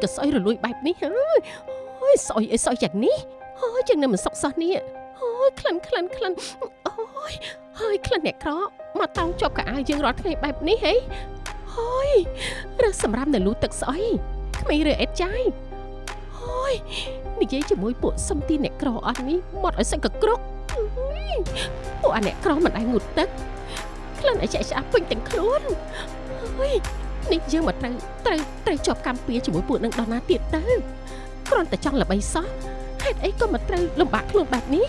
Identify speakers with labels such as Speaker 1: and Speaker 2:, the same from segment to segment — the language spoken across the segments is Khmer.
Speaker 1: ហើយមិនក៏សោយរលួយបែបនេះហើយអូយសោយអីសោយយ៉ាងនេះអូយជាងនៅមិនសុកសោះនេះអូយក្លិនក្លិនក្លិនអូយហើយក្លិនអ្នកក្រមកតោងជាប់កៅអៅយើងរាល់ថ្ងៃបែបនេះហីអូយរើសសម្រាប់នៅលូទឹកស្អុយក្មេងរើអេតចាយអូយនិយាយជាមួយពួកសំទីអ្នកក្រអស់នេះមកឲ្យសឹកកក្រកពួកអាអ្នកក្រមិនដែរងូតទឹកក្លិនអីចាក់ឆ្អាប់ពេញទាំងខ្លួនអើយ នេះយើងមកត្រូវត្រូវត្រូវជាប់កម្មពៀជាមួយពួកនឹងដល់ណាទៀតទៅគ្រាន់តែចង់ល្បីសោះហេតុអីក៏មកត្រូវលំបាកខ្លួនបែបនេះ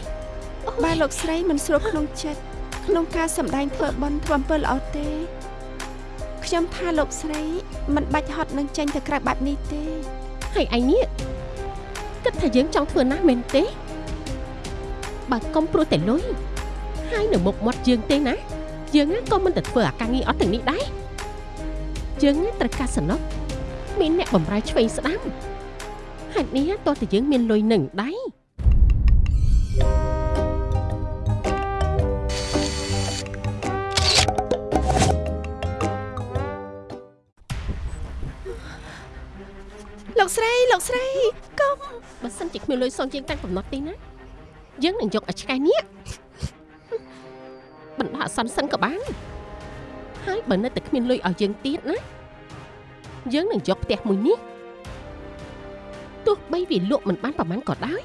Speaker 2: បាទលោកស្រីមិនស្រួលក្នុងចិត្តក្នុងការសម្ដែងធ្វើបន់ធ្វើអំពើល្អទេខ្ញុំថាលោកស្រីមិនបាច់ហត់នឹងចេញទៅក្រៅបែបនេះទេ
Speaker 1: ហើយឯងនេះគិតថាយើងចង់ធ្វើណាស់មែនទេបើកុំព្រោះតែលុយហើយនៅមុខមាត់យើងទេណាយើងណាក៏មិនទៅធ្វើអាការងារអត់ទាំងនេះដែរ យើងណាត្រូវការសំណុកមានអ្នកបំរើឆ្វេងស្ដាំហេតុនេះតោះតែយើងមានលុយនឹងដែរ
Speaker 2: លោកស្រីលោកស្រីកុំ
Speaker 1: បើសិនជាគ្មានលុយសងជាងតាំងកំណត់ទេណាយើងនឹងយកឲ្យឆ្កែនេះបណ្ដោះអាសន្នសិនក៏បាន ហើយបើនៅតែគ្មានលុយឲ្យយើងទៀតណាយើងនឹងយកផ្ទះមួយនេះទោះបីវាលក់មិនបានប្រហែលក៏ដោយ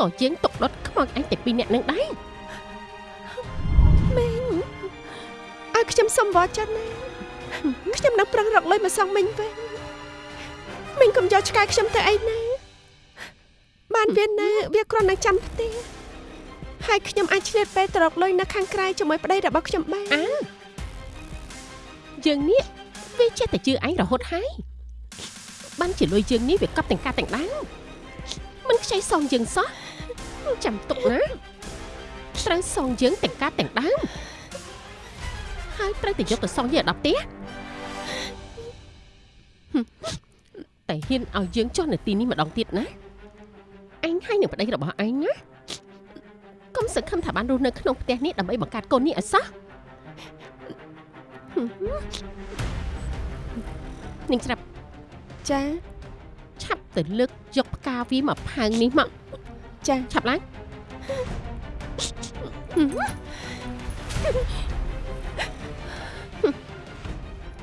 Speaker 1: ក៏យើងຕົកដុតខ្មោចអញតែពីរនាក់នឹងដែរ
Speaker 2: មេងឲ្យខ្ញុំសុំវត្តចិនណាខ្ញុំនឹងប្រឹងរកលុយមកសងមិញវិញមិញកុំយកឆ្កែខ្ញុំទៅអីណាបានវានៅវាគ្រាន់តែចាំផ្ទះ ហើយខ្ញុំអាចឆ្លៀតពេលទៅរកលុយនៅខាងក្រៅជាមួយប្តីរបស់ខ្ញុំបាន
Speaker 1: អាយើងនេះវាចេះតែជឿអញរហូតហើយបានជាលុយយើងនេះវាកប់ទាំងការទាំងដាំមិនខ្ចីសងយើងសោះចាំទុកណាត្រូវសងយើងទាំងការទាំងដាំហើយត្រូវតែយកទៅសងយើងឲ្យដល់ផ្ទះហឹមតែហ៊ានឲ្យយើងចុះនៅទីនេះម្ដងទៀតណាអញហើយនឹងប្តីរបស់អញណា កុំសង្ឃឹមថាបានរស់នៅក្នុងផ្ទះនេះដើម្បីបង្កើតកូននេះឲ្យសោះនឹងស្រាប់
Speaker 2: ចា
Speaker 1: ឆាប់ទៅលើកយកផ្កាវាមកផើងនេះមក
Speaker 2: ចា
Speaker 1: ឆាប់ឡើង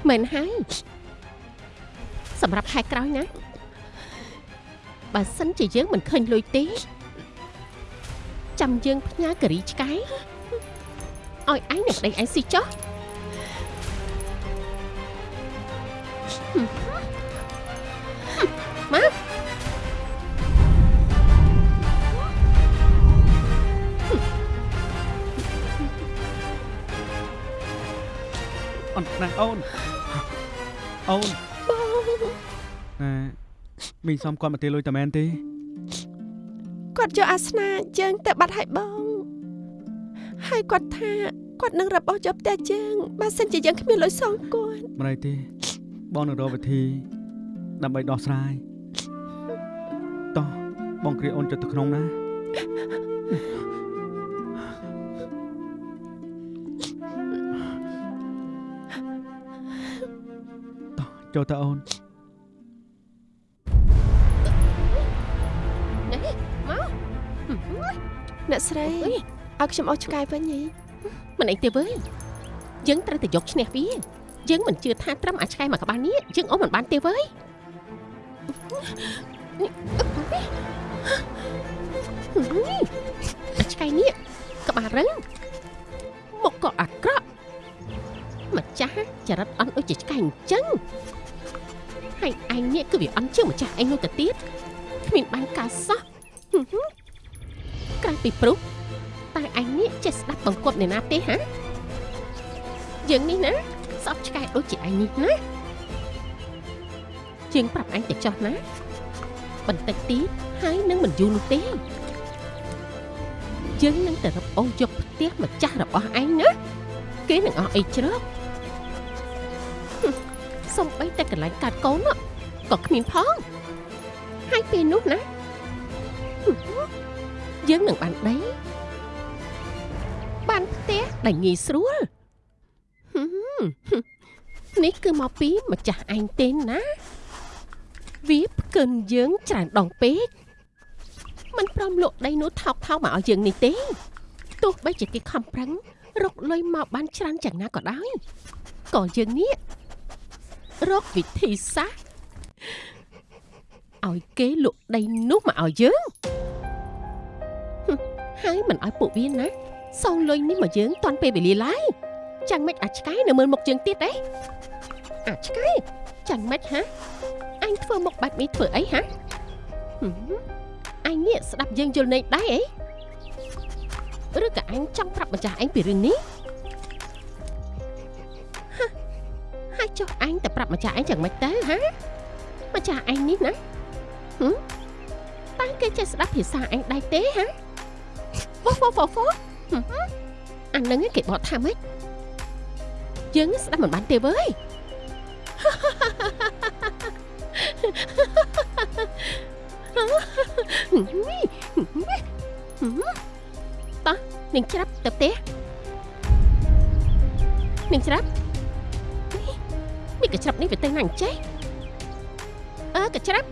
Speaker 1: មែនហើយសម្រាប់ខែក្រោយណាបើសិនជាយើងមិនឃើញលុយទេ ចាំយើងផ្ញើការីឆ្កែឲ្យឯងនឹងប្តីឯងស៊ីចុះមក
Speaker 3: អូនណាអូនអូនអឺមីងសំគាត់មកទេលុយតាមែនទេ
Speaker 2: គាត់យកអាសនាយើងទៅបាត់ឲ្យបងហើយគាត់ថាគាត់នឹងរបស់យកផ្ទះយើងបើសិនជាយើងគ្មានលុយសងគាត់
Speaker 3: មិនអីទេបងនឹងរកវិធី ដើម្បីដោះស្រាយតោះបងគ្រាអូនចុះទៅក្នុងណាតោះចូលទៅអូន
Speaker 1: នេះ
Speaker 2: អ្នកស្រី
Speaker 1: អុយ
Speaker 2: ឲ្យខ្ញុំអស់ឆ្កែវិញហី
Speaker 1: មិនអីទេវើយយើងត្រូវតែយកឈ្នះវាយើងមិនជឿថាត្រឹមអាឆ្កែមកក្បាលនេះយើងអស់មិនបានទេវើយអាឆ្កែនេះក្បាលរឹងមុខក៏អាក្រក់ម្ចាស់ចរិតអន់ដូចជាឆ្កែអញ្ចឹងហើយឯងនេះគឺវាអន់ជាងម្ចាស់ឯងនោះទៅទៀតគ្មានបានការសោះ ក្រៅពីព្រុសតើអញនេះចេះស្ដាប់បង្គាប់អ្នកណាទេហាយើងនេះណាសពឆ្កែដូចជាអញនេះណាជាងប្រាប់អញទៅចោះណាបន្តិចទៀតហើយនឹងមិនយូរនោះទេយើងនឹងទៅរកអូសយកផ្ទះម្ចាស់របស់អញណាគេនឹងអស់អីជ្រកហឹមសំបីតែកន្លែងកាត់កូននោះក៏គ្មានផងហើយពេលនោះណាហឹម យើងនឹងបានដីបានផ្ទះដែលងាយស្រួលហឹមនេះគឺមកពីម្ចាស់ឯងទេណាវាផ្កិនយើងច្រើនដងពេកมันព្រមលក់ដីនោះថោកថោកមកឲ្យយើងនេះទេទោះបីជាគេខំប្រឹងរកលុយមកបានច្រើនយ៉ាងណាក៏ដោយក៏យើងនេះរកវិធីសាស្ត្រឲ្យគេលក់ដីនោះមកឲ្យយើង ហឹមហើយមិនឲ្យពួកវាណាសងលុយនេះមកយើងតាន់ពេលវេលាឡើយចាំមិនអាចឆ្កែនៅមើលមុខយើងទៀតទេអាចឆ្កែចាំមិនហ៎អញធ្វើមុខបែបនេះធ្វើអីហ៎ហឹមអញនេះស្ដាប់យើងយល់ន័យដែរអីឬក៏អញចង់ប្រាប់ម្ចាស់អញពីរឿងនេះហ៎ហើយចុះអញទៅប្រាប់ម្ចាស់អញយ៉ាងម៉េចទៅហ៎ម្ចាស់អញនេះណាហឹមតើគេចេះស្ដាប់ភាសាអញដែរទេហ៎ ហ្វហ្វហ្វហ្វហឹមអានឹងគេបកថាម៉េចយើងស្ដាប់មិនបានទេវើយតោះនាងច្រាប់ទៅផ្ទះនាងច្រាប់នេះកញ្ច្រាប់នេះវាទៅណាអញ្ចេះអើកញ្ច្រាប់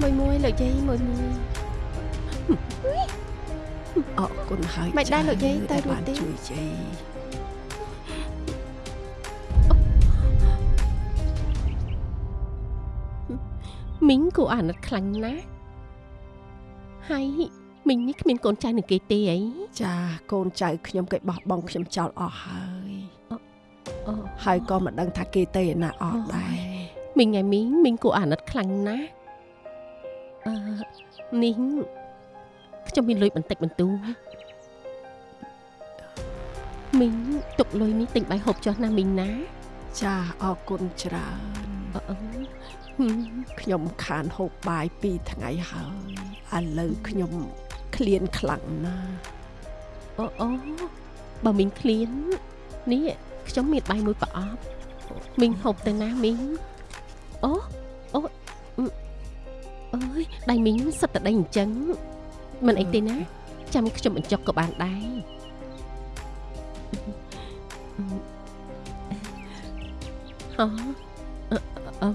Speaker 2: មួយមួយលោកយាយមួយមួយ
Speaker 4: អរគុណហើយ
Speaker 2: មិនដែរលោកយាយទៅរួច
Speaker 4: បាន
Speaker 2: ទេ
Speaker 4: ជួយយាយ
Speaker 1: មីងគួរអាណិតខ្លាំងណាស់ហើយមីងនេះគ្មានកូនចៅនឹងគេទេអី
Speaker 4: ចាកូនចៅខ្ញុំគេបោះបង់ខ្ញុំចោលអស់ហើយ
Speaker 1: អូ
Speaker 4: ហើយក៏មិនដឹងថាគេទៅឯណាអស់ដែរ
Speaker 1: មីងឯមីងមីងគួរអាណិតខ្លាំងណាស់ អឺនេះខ្ញុំមានលុយបន្តិចបន្តួចមីងទុកលុយនេះទិញបាយហូបចុះណាមីងណា
Speaker 4: ចាអរគុណច្រើន
Speaker 1: អឺអឺហឹម
Speaker 4: ខ្ញុំខានហូបបាយ2ថ្ងៃហើយឥឡូវខ្ញុំឃ្លានខ្លាំងណាស់
Speaker 1: អូអូបើមីងឃ្លាននេះខ្ញុំមានបាយមួយប្រអប់មីងហូបទៅណាមីងអូអូ អឺអើយដៃមីងសិតតែដៃអញ្ចឹងមិនអីទេណាចាំខ្ញុំបញ្ចុកក៏បានដែរអឺអឺអឺ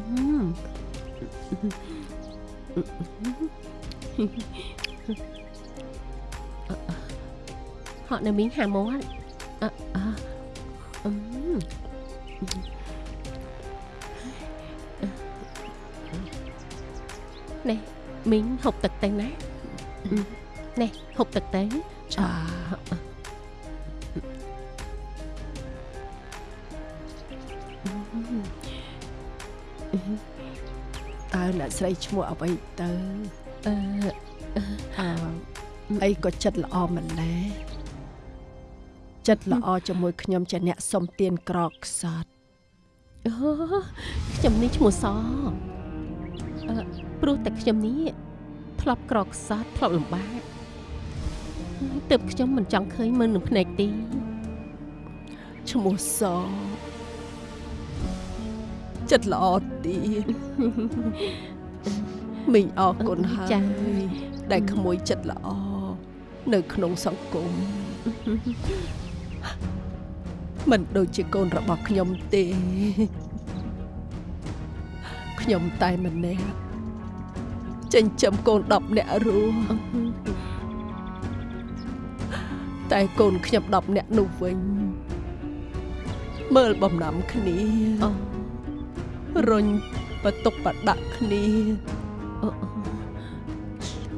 Speaker 1: ហត់នៅមីងហាមាត់អឺអឺអឺ នេះមីងហូបទឹកទៅណាអឺនេះហូបទឹកទៅ
Speaker 4: ចាតើអ្នកស្រីឈ្មោះអ្វីទៅ
Speaker 1: អឺ
Speaker 4: អើអីក៏ចិត្តល្អម្ល៉េះចិត្តល្អជាមួយខ្ញុំជាអ្នកសុំទានក្រកខ្សត់
Speaker 1: អូខ្ញុំនេះឈ្មោះសអឺ ព្រោះតែខ្ញុំនេះធ្លាប់ក្រខ្សត់ធ្លាប់លំបាកហើយទើបខ្ញុំមិនចង់ឃើញមើលនឹងភ្នែកទេ
Speaker 4: ឈ្មោះសចិត្តល្អទៀតមីងអរគុណហើយ
Speaker 1: ចា
Speaker 4: ដែលក្មួយចិត្តល្អនៅក្នុងសង្គមមិនដូចជាកូនរបស់ខ្ញុំទេខ្ញុំតែម្នាក់ ចិញ្ចឹមកូន10នាក់រស់តែកូនខ្ញុំ10នាក់នោះវិញមើលបំណាំគ្នា
Speaker 1: អូ
Speaker 4: រុញបតុកបដាក់គ្នា
Speaker 1: អូអូ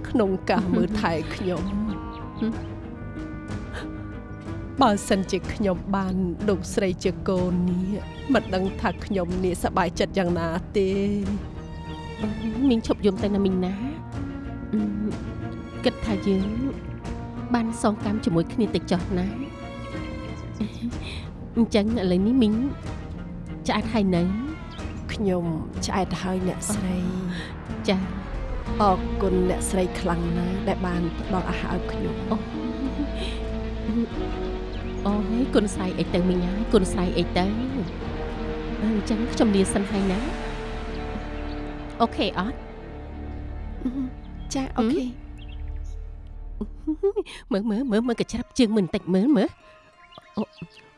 Speaker 4: ក្នុងការមើលថែខ្ញុំ
Speaker 1: ហឹម
Speaker 4: បើសិនជាខ្ញុំបានលោកស្រីជាកូននេះមិនដឹងថាខ្ញុំនេះសប្បាយចិត្តយ៉ាងណាទេ
Speaker 1: អូ មីងឈប់យំទៅណាមីងណាអឺគិតថាយើងបានសងកម្មជាមួយគ្នាតិចចុះណាអញ្ចឹងឥឡូវនេះមីងឆ្អែតហើយនៅ
Speaker 4: ខ្ញុំឆ្អែតហើយអ្នកស្រី
Speaker 1: ចា
Speaker 4: អរគុណអ្នកស្រីខ្លាំងណាស់ដែលបានផ្ដល់អាហារឲ្យខ្ញុំ
Speaker 1: អូអូយគុណស្រ័យអីទៅមីងហើយគុណស្រ័យអីទៅអញ្ចឹងខ្ញុំលាសិនហើយណា អូខេអត់
Speaker 2: ចាអូខេ
Speaker 1: មើលមើលមើលមើលកញ្ច្រាប់ជើងមើលបន្តិចមើលមើល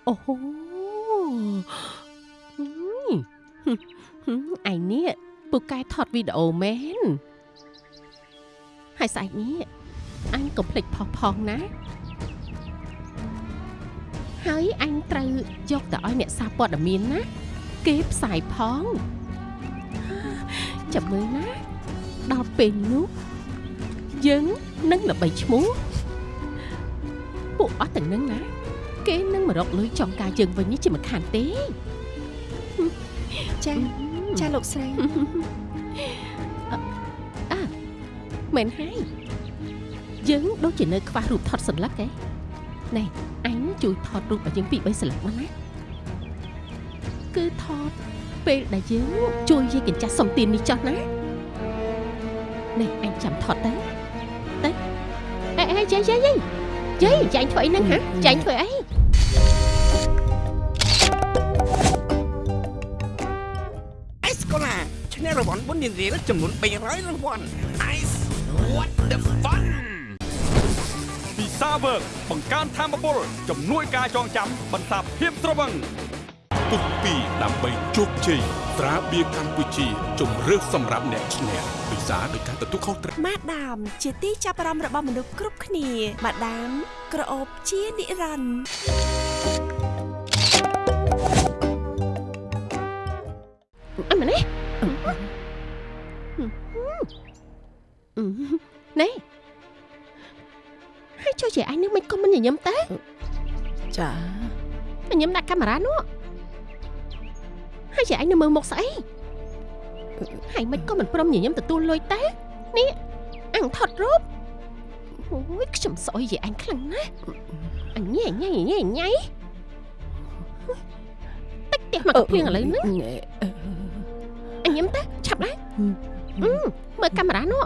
Speaker 1: អូហូហឹមហឹមហឹមឯនេះពូកែថតវីដេអូមែនហើយស្អែកនេះអញកុំភ្លេចផុសផងណាហើយអញត្រូវយកទៅឲ្យអ្នកសារព័ត៌មានណា គេផ្សាយផង ចាំមើលណាដល់ពេលនោះយើងនឹងល្បីឈ្មោះពួកអស់ទាំងនឹងណាគេនឹងមករកលុយចង់ការយើងវិញនេះជាមិនខានទេ
Speaker 2: ចាចាលោកស្រី
Speaker 1: មែនហើយយើងដូចជានៅខ្វះរូបថតសន្លឹកឯណែអញជួយថតរូបឲ្យយើងពីរបីសន្លឹកមកណាគឺថត ពេលដែលយើងជួយយាយកញ្ចាស់សំទាននេះចុះណាណែអញចាំថតទៅទៅអេអេយាយយាយយាយយាយចាញ់ធ្វើអីហ្នឹងហ៎ចាញ់ធ្វើអី
Speaker 5: អេសកូឡាឈ្នះរង្វាន់បុណ្យនារីចំនួន300រង្វាន់ Ice what the fun
Speaker 6: ពិសាវើកបង្កើនធម៌ពលជំនួយការចងចាំបន្សាបភាពត្រវឹង
Speaker 7: ពុកពីដើម្បីជោគជ័យត្រាបៀរកម្ពុជាជំរឿសសម្រាប់អ្នកឈ្នះពិសាដោយការទទួលខុសត្រូវ
Speaker 8: ម៉ាដាម ជាទីចាប់អារម្មណ៍របស់មនុស្សគ្រប់គ្នាម៉ាដាម ក្រអូបជានិរន្តរ៍
Speaker 1: អីមែនទេណែហើយជួយជាអញនឹងមិនក៏មិនញញឹមតើ
Speaker 4: ចា
Speaker 1: ញញឹមដាក់កាមេរ៉ានោះ ហើយជាអញនឹងមើលមុខស្អីហើយមិនក៏មិនព្រមញញឹមទទួលលុយតើនេះអញថតរូបអូយខ្ញុំស្អុយជាអញខ្លាំងណាស់អញញ៉ៃញ៉ៃញ៉ៃញ៉ៃតិចផ្ទះមកកំភ្លៀងឥឡូវហ្នឹង
Speaker 4: ណែ
Speaker 1: អញញឹមតើឆាប់ដែរអឺមើលកាមេរ៉ានោះ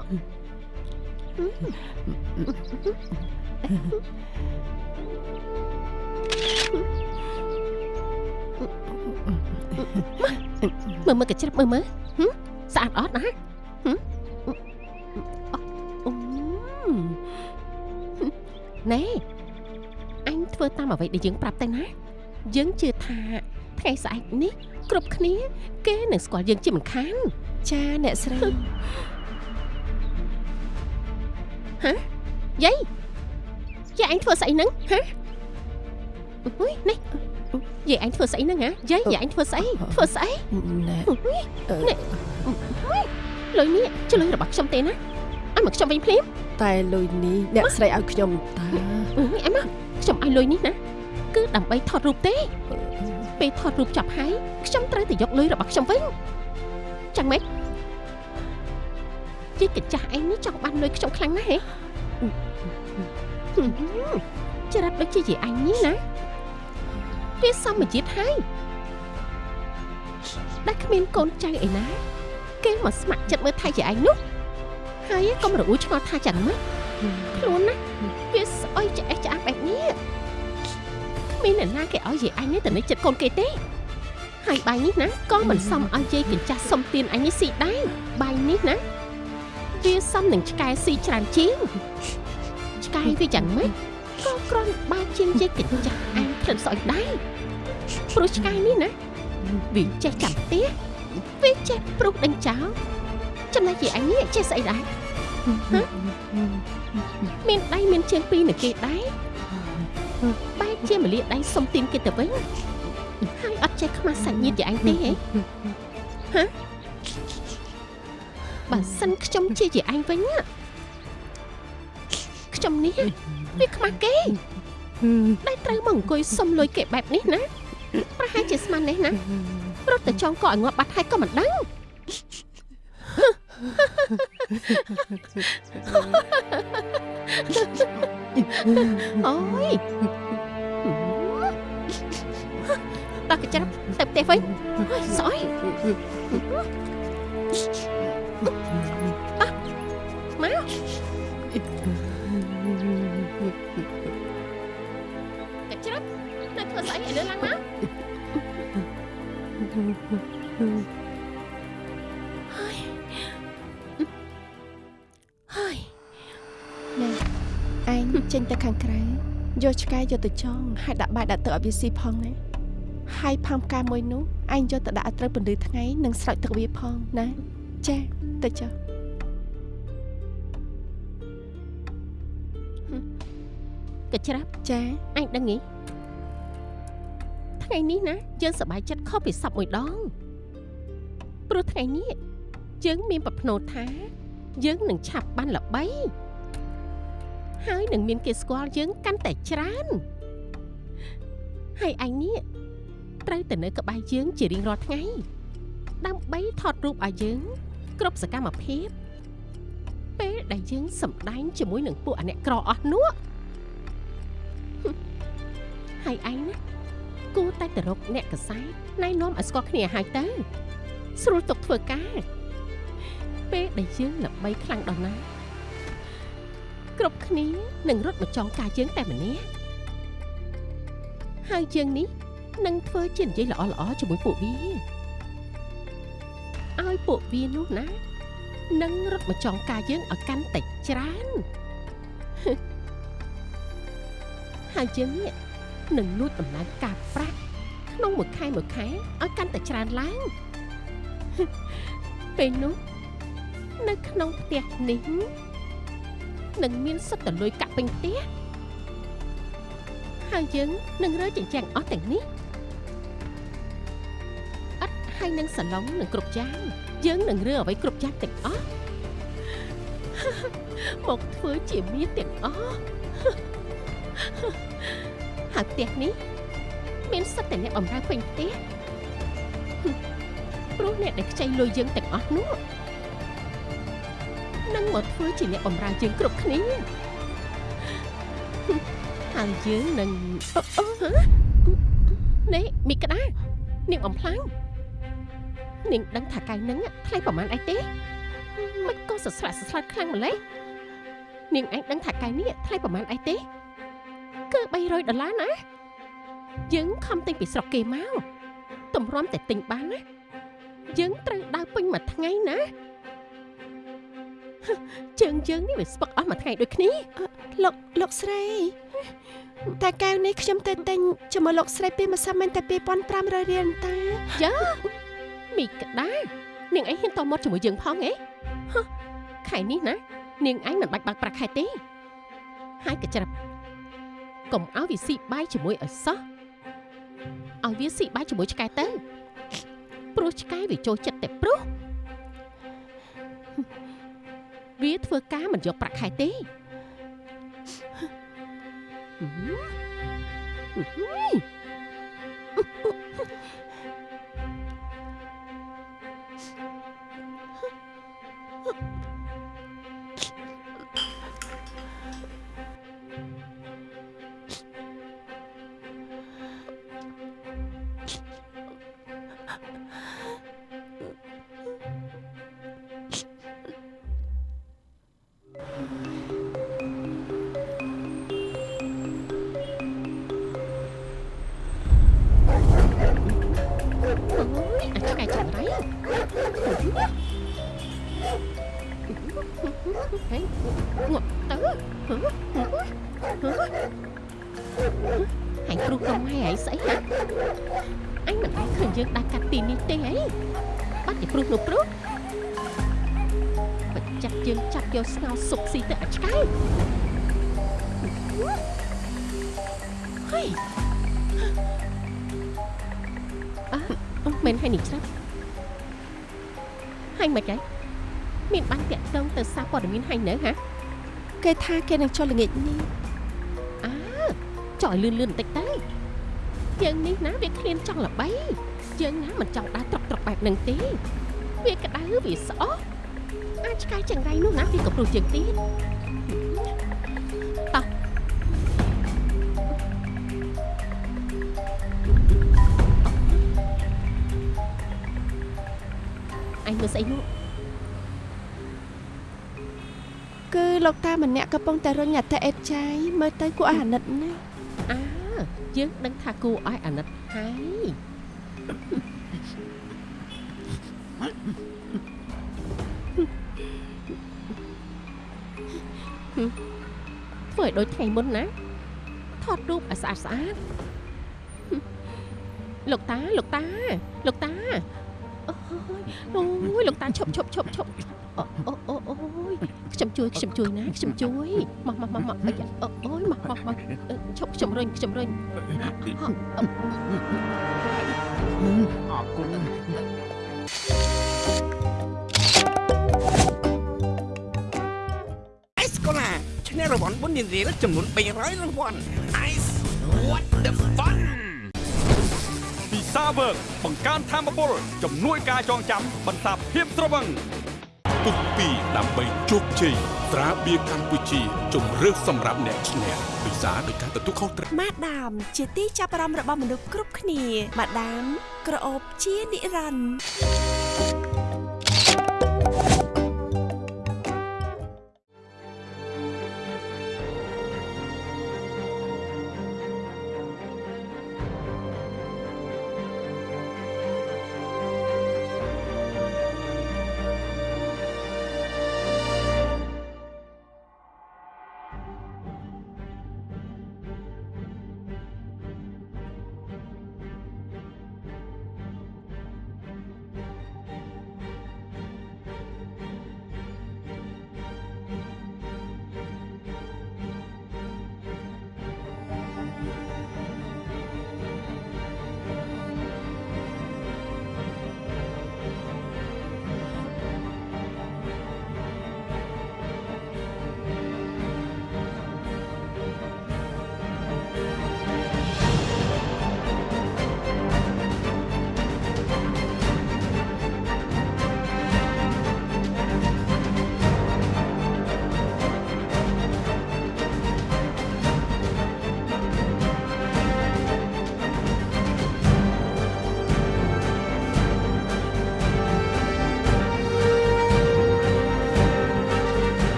Speaker 1: មើលមើលកញ្ច្រឹបមើលមើលហឹមស្អាតអត់ណាហឹមអូណែអញធ្វើតាមអ្វីដែលយើងប្រាប់ទៅណាយើងជឿថាថ្ងៃស្អែកនេះគ្រប់គ្នា គេនឹងស្គាល់យើងជាមិនខាន
Speaker 2: ចាអ្នកស្រី
Speaker 1: យាយយាយអញធ្វើស្អីហ្នឹងហ៎អុយនេះ យាយអញធ្វើស្អីហ្នឹងហ៎យាយយាយអញធ្វើស្អីធ្វើស្អី
Speaker 4: ណែ
Speaker 1: អុយនេះលុយនេះជាលុយរបស់ខ្ញុំទេណាអញមកខ្ញុំវិញភ្លាម
Speaker 4: តែលុយនេះអ្នកស្រីឲ្យខ្ញុំតា
Speaker 1: អុយអញមកខ្ញុំឲ្យលុយនេះណាគឺដើម្បីថតរូបទេពេលថតរូបចប់ហើយខ្ញុំត្រូវតែយកលុយរបស់ខ្ញុំវិញចាំម៉េចជីកញ្ចាស់ឯងនេះចង់បានលុយខ្ញុំខ្លាំងណាស់ហ៎ហឹមច្រត់ដូចជាជាអញនេះណា វាសមជាតិហើយដែលគ្មានកូនចៅឯណា គេមកស្ម័គ្រចិត្តមើលថៃជាឯងនោះហើយកុំរអ៊ូឆ្ងល់ថាចឹងម៉េចខ្លួនណាវាស្អុយឆ្អេះឆ្អាបបែបនេះគ្មានអ្នកណាគេឲ្យយាយអញនេះទៅនៅចិត្តកូនគេទេហើយបាយនេះណាក៏មិនសមឲ្យយាយកញ្ចាស់សុំទៀនអញនេះស៊ីដែរបាយនេះណាវាសមនឹងឆ្កែស៊ីច្រើនជាងឆ្កែវាយ៉ាងម៉េច ក៏គ្រាន់បើជាងយាយកញ្ចាស់អញក្លិនស្អុយដែរព្រោះឆ្កែនេះណាវាចេះចាំផ្ទះវាចេះព្រុសដេញចោលចំណែកយាយអញនេះចេះស្អីដែរហ៎មានដៃមានជើងពីរនៅគេដែរបែរជាមលាដៃសុំទីនគេទៅវិញហើយអត់ចេះខ្មាស់សាច់ញាតិយាយអញទេហ៎ហ៎បើសិនខ្ញុំជាយាយអញវិញណាខ្ញុំនេះ វាខ្មាស់គេដែលត្រូវមកអង្គុយសុំលុយគេបែបនេះណាប្រហែលជាស្មាននេះណារត់ទៅចងកឲ្យងាប់បាត់ហើយក៏មិនដឹងអូយដល់កញ្ចប់ទៅផ្ទះវិញអើយស្អុយអះមកក មើលស្អីឥឡូវឡើងមកហើយហើយ
Speaker 2: ណែឯងចេញទៅខាងក្រៅយកឆ្កែយកទៅចងហើយដាក់បាយដាក់ទឹកឲ្យវាស៊ីផងណាហើយផើមផ្កាមួយនោះឯងយកទៅដាក់ឲ្យត្រូវពន្លឺថ្ងៃនិងស្រោចទឹកវាផងណាចាទៅចុះ
Speaker 1: កញ្ច្រាប់
Speaker 2: ចា
Speaker 1: អញដឹងហី ថ្ងៃនេះណាយើងសប្បាយចិត្តខុសពីសពមួយដងព្រោះថ្ងៃនេះយើងមានប្រភ្នោថា យើងនឹងឆាប់បានល្បី ហើយនឹងមានគេស្គាល់យើងកាន់តែច្រើនហើយអញនេះត្រូវតែនៅក្បែរយើងជារៀងរាល់ថ្ងៃ ដើម្បីថតរូបឲ្យយើង គ្រប់សកម្មភាព ពេលដែលយើងសម្ដែងជាមួយនឹងពួកអាអ្នកក្រអស់នោះហើយអញណា គូតែទៅរកអ្នកកសែតណែនាំឲ្យស្គាល់គ្នាហើយទៅស្រួលទុកធ្វើការពេលដែលយើងល្បីខ្លាំងដល់ណាគ្រប់គ្នានឹងរត់មកចងការយើងតែម្នាក់ហើយជាងនេះនឹងធ្វើជានិយាយល្អល្អជាមួយពួកវាឲ្យពួកវានោះណានឹងរត់មកចងការយើងឲ្យកាន់តែច្រើនហើយជាងនេះ និងលួចដំណើរការប្រាក់ក្នុងមួយខែមួយខែឲ្យកាន់តែច្រើនឡើងពេលនោះនៅក្នុងផ្ទះនេះនឹងមានសិទ្ធិលុយកាក់ពេញផ្ទះហើយយើងនឹងរើចិញ្ចាំងអស់ទាំងនេះអត់ហើយនឹងសាឡុងនឹងគ្រប់យ៉ាងយើងនឹងរើអ្វីគ្រប់យ៉ាងទាំងអស់មកធ្វើជាមាសទាំងអស់ Ha ha ha. ហើយផ្ទះនេះមានសឹកតែអ្នកបំរើពេញផ្ទះព្រោះអ្នកដែលខ្ចីលុយយើងទាំងអស់នោះនឹងមកធ្វើជាអ្នកបំរើយើងគ្រប់គ្នាហើយយើងនឹងអូហ៎នេះមីក្តានាងបំផ្លាញនាងដឹងថាកាយនឹងថ្លៃប្រមាណអីទេមិនក៏សស្រាក់សស្លាត់ខ្លាំងម្ល៉េះនាងឯងដឹងថាកាយនេះថ្លៃប្រមាណអីទេ គឺ300ដុល្លារណាយើងខំទិញពីស្រុកគេមកតម្រាំតែទិញបានណាយើងត្រូវដើរពេញមួយថ្ងៃណាជើងជើងនេះវាស្ពឹកអស់មួយថ្ងៃដូចគ្នា
Speaker 2: លោកលោកស្រីតែកែវនេះខ្ញុំទៅទិញជាមួយលោកស្រីពីម្សិលមិញតែ2500រៀលតាយ៉ា
Speaker 1: មីក្តានាងអីហ៊ានតមកជាមួយយើងផងហ៎ខែនេះណា នាងអញមិនបាច់បើកប្រាក់ខែទេហើយកញ្ច្រិប កុំឲ្យវាស៊ីបាយជាមួយឲ្យសោះឲ្យវាស៊ីបាយជាមួយឆ្កែទៅព្រោះឆ្កែវាចូលចិត្តតែព្រោះវាធ្វើការមិនយកប្រាក់ខែទេអឺ ស្ងោសុកស៊ីទៅអាចឆ្កែហើយអឺមិនហើយនេះច្រាប់ហើយមិនគេមានបាញ់តាក់តងទៅសារព័ត៌មានហើយនៅហ៎
Speaker 2: គេថាគេនឹងចុះល្ងាចនេះ
Speaker 1: អើចុះឲ្យលឿនលឿនបន្តិចទៅយើងនេះណាវាឃ្លានចង់ល្បីយើងណាមិនចង់ដើរត្រកត្រកបែបហ្នឹងទេវាក្តៅវាស្អប់អាច ឆ្កែចង្រៃនោះណាវាក៏ព្រោះជាងទៀតតោះអញមើលស្អីនោះ
Speaker 2: គឺលោកតាម្នាក់កំពុងតែរញអត្តអេតចាយមើលទៅគួរឲ្យអាណិតណាស់
Speaker 1: អើយើងដឹងថាគូឲ្យអាណិតហើយ ឲ្យដូចថ្ងៃមុនណាធត់រូបឲ្យស្អាតស្អាតហឹមលោកតាលោកតាលោកតាអូយអូយលោកតាឈប់ឈប់ឈប់ឈប់អូអូអូអូយខ្ញុំជួយខ្ញុំជួយណាខ្ញុំជួយមកមកមកមកអីយ៉ាអូអូយមកមកមកអឺឈប់ខ្ញុំរុញខ្ញុំរុញ
Speaker 3: អរគុណ
Speaker 5: ឈ្នះរង្វាន់បុណ្យនារីចំនួន300រង្វាន់ Ice what the fun
Speaker 6: ពិសាវើកបង្កើនធម៌ពលជំនួយការចងចាំបន្សាបភាពត្រវឹង
Speaker 7: ពុកពីដើម្បីជោគជ័យត្រាបៀរកម្ពុជាជំរឿសសម្រាប់អ្នកឈ្នះពិសាដោយការទទួលខុសត្រូវ
Speaker 8: ម៉ាដាម ជាទីចាប់អារម្មណ៍របស់មនុស្សគ្រប់គ្នាម៉ាដាមក្រអូបជានិរន្តរ៍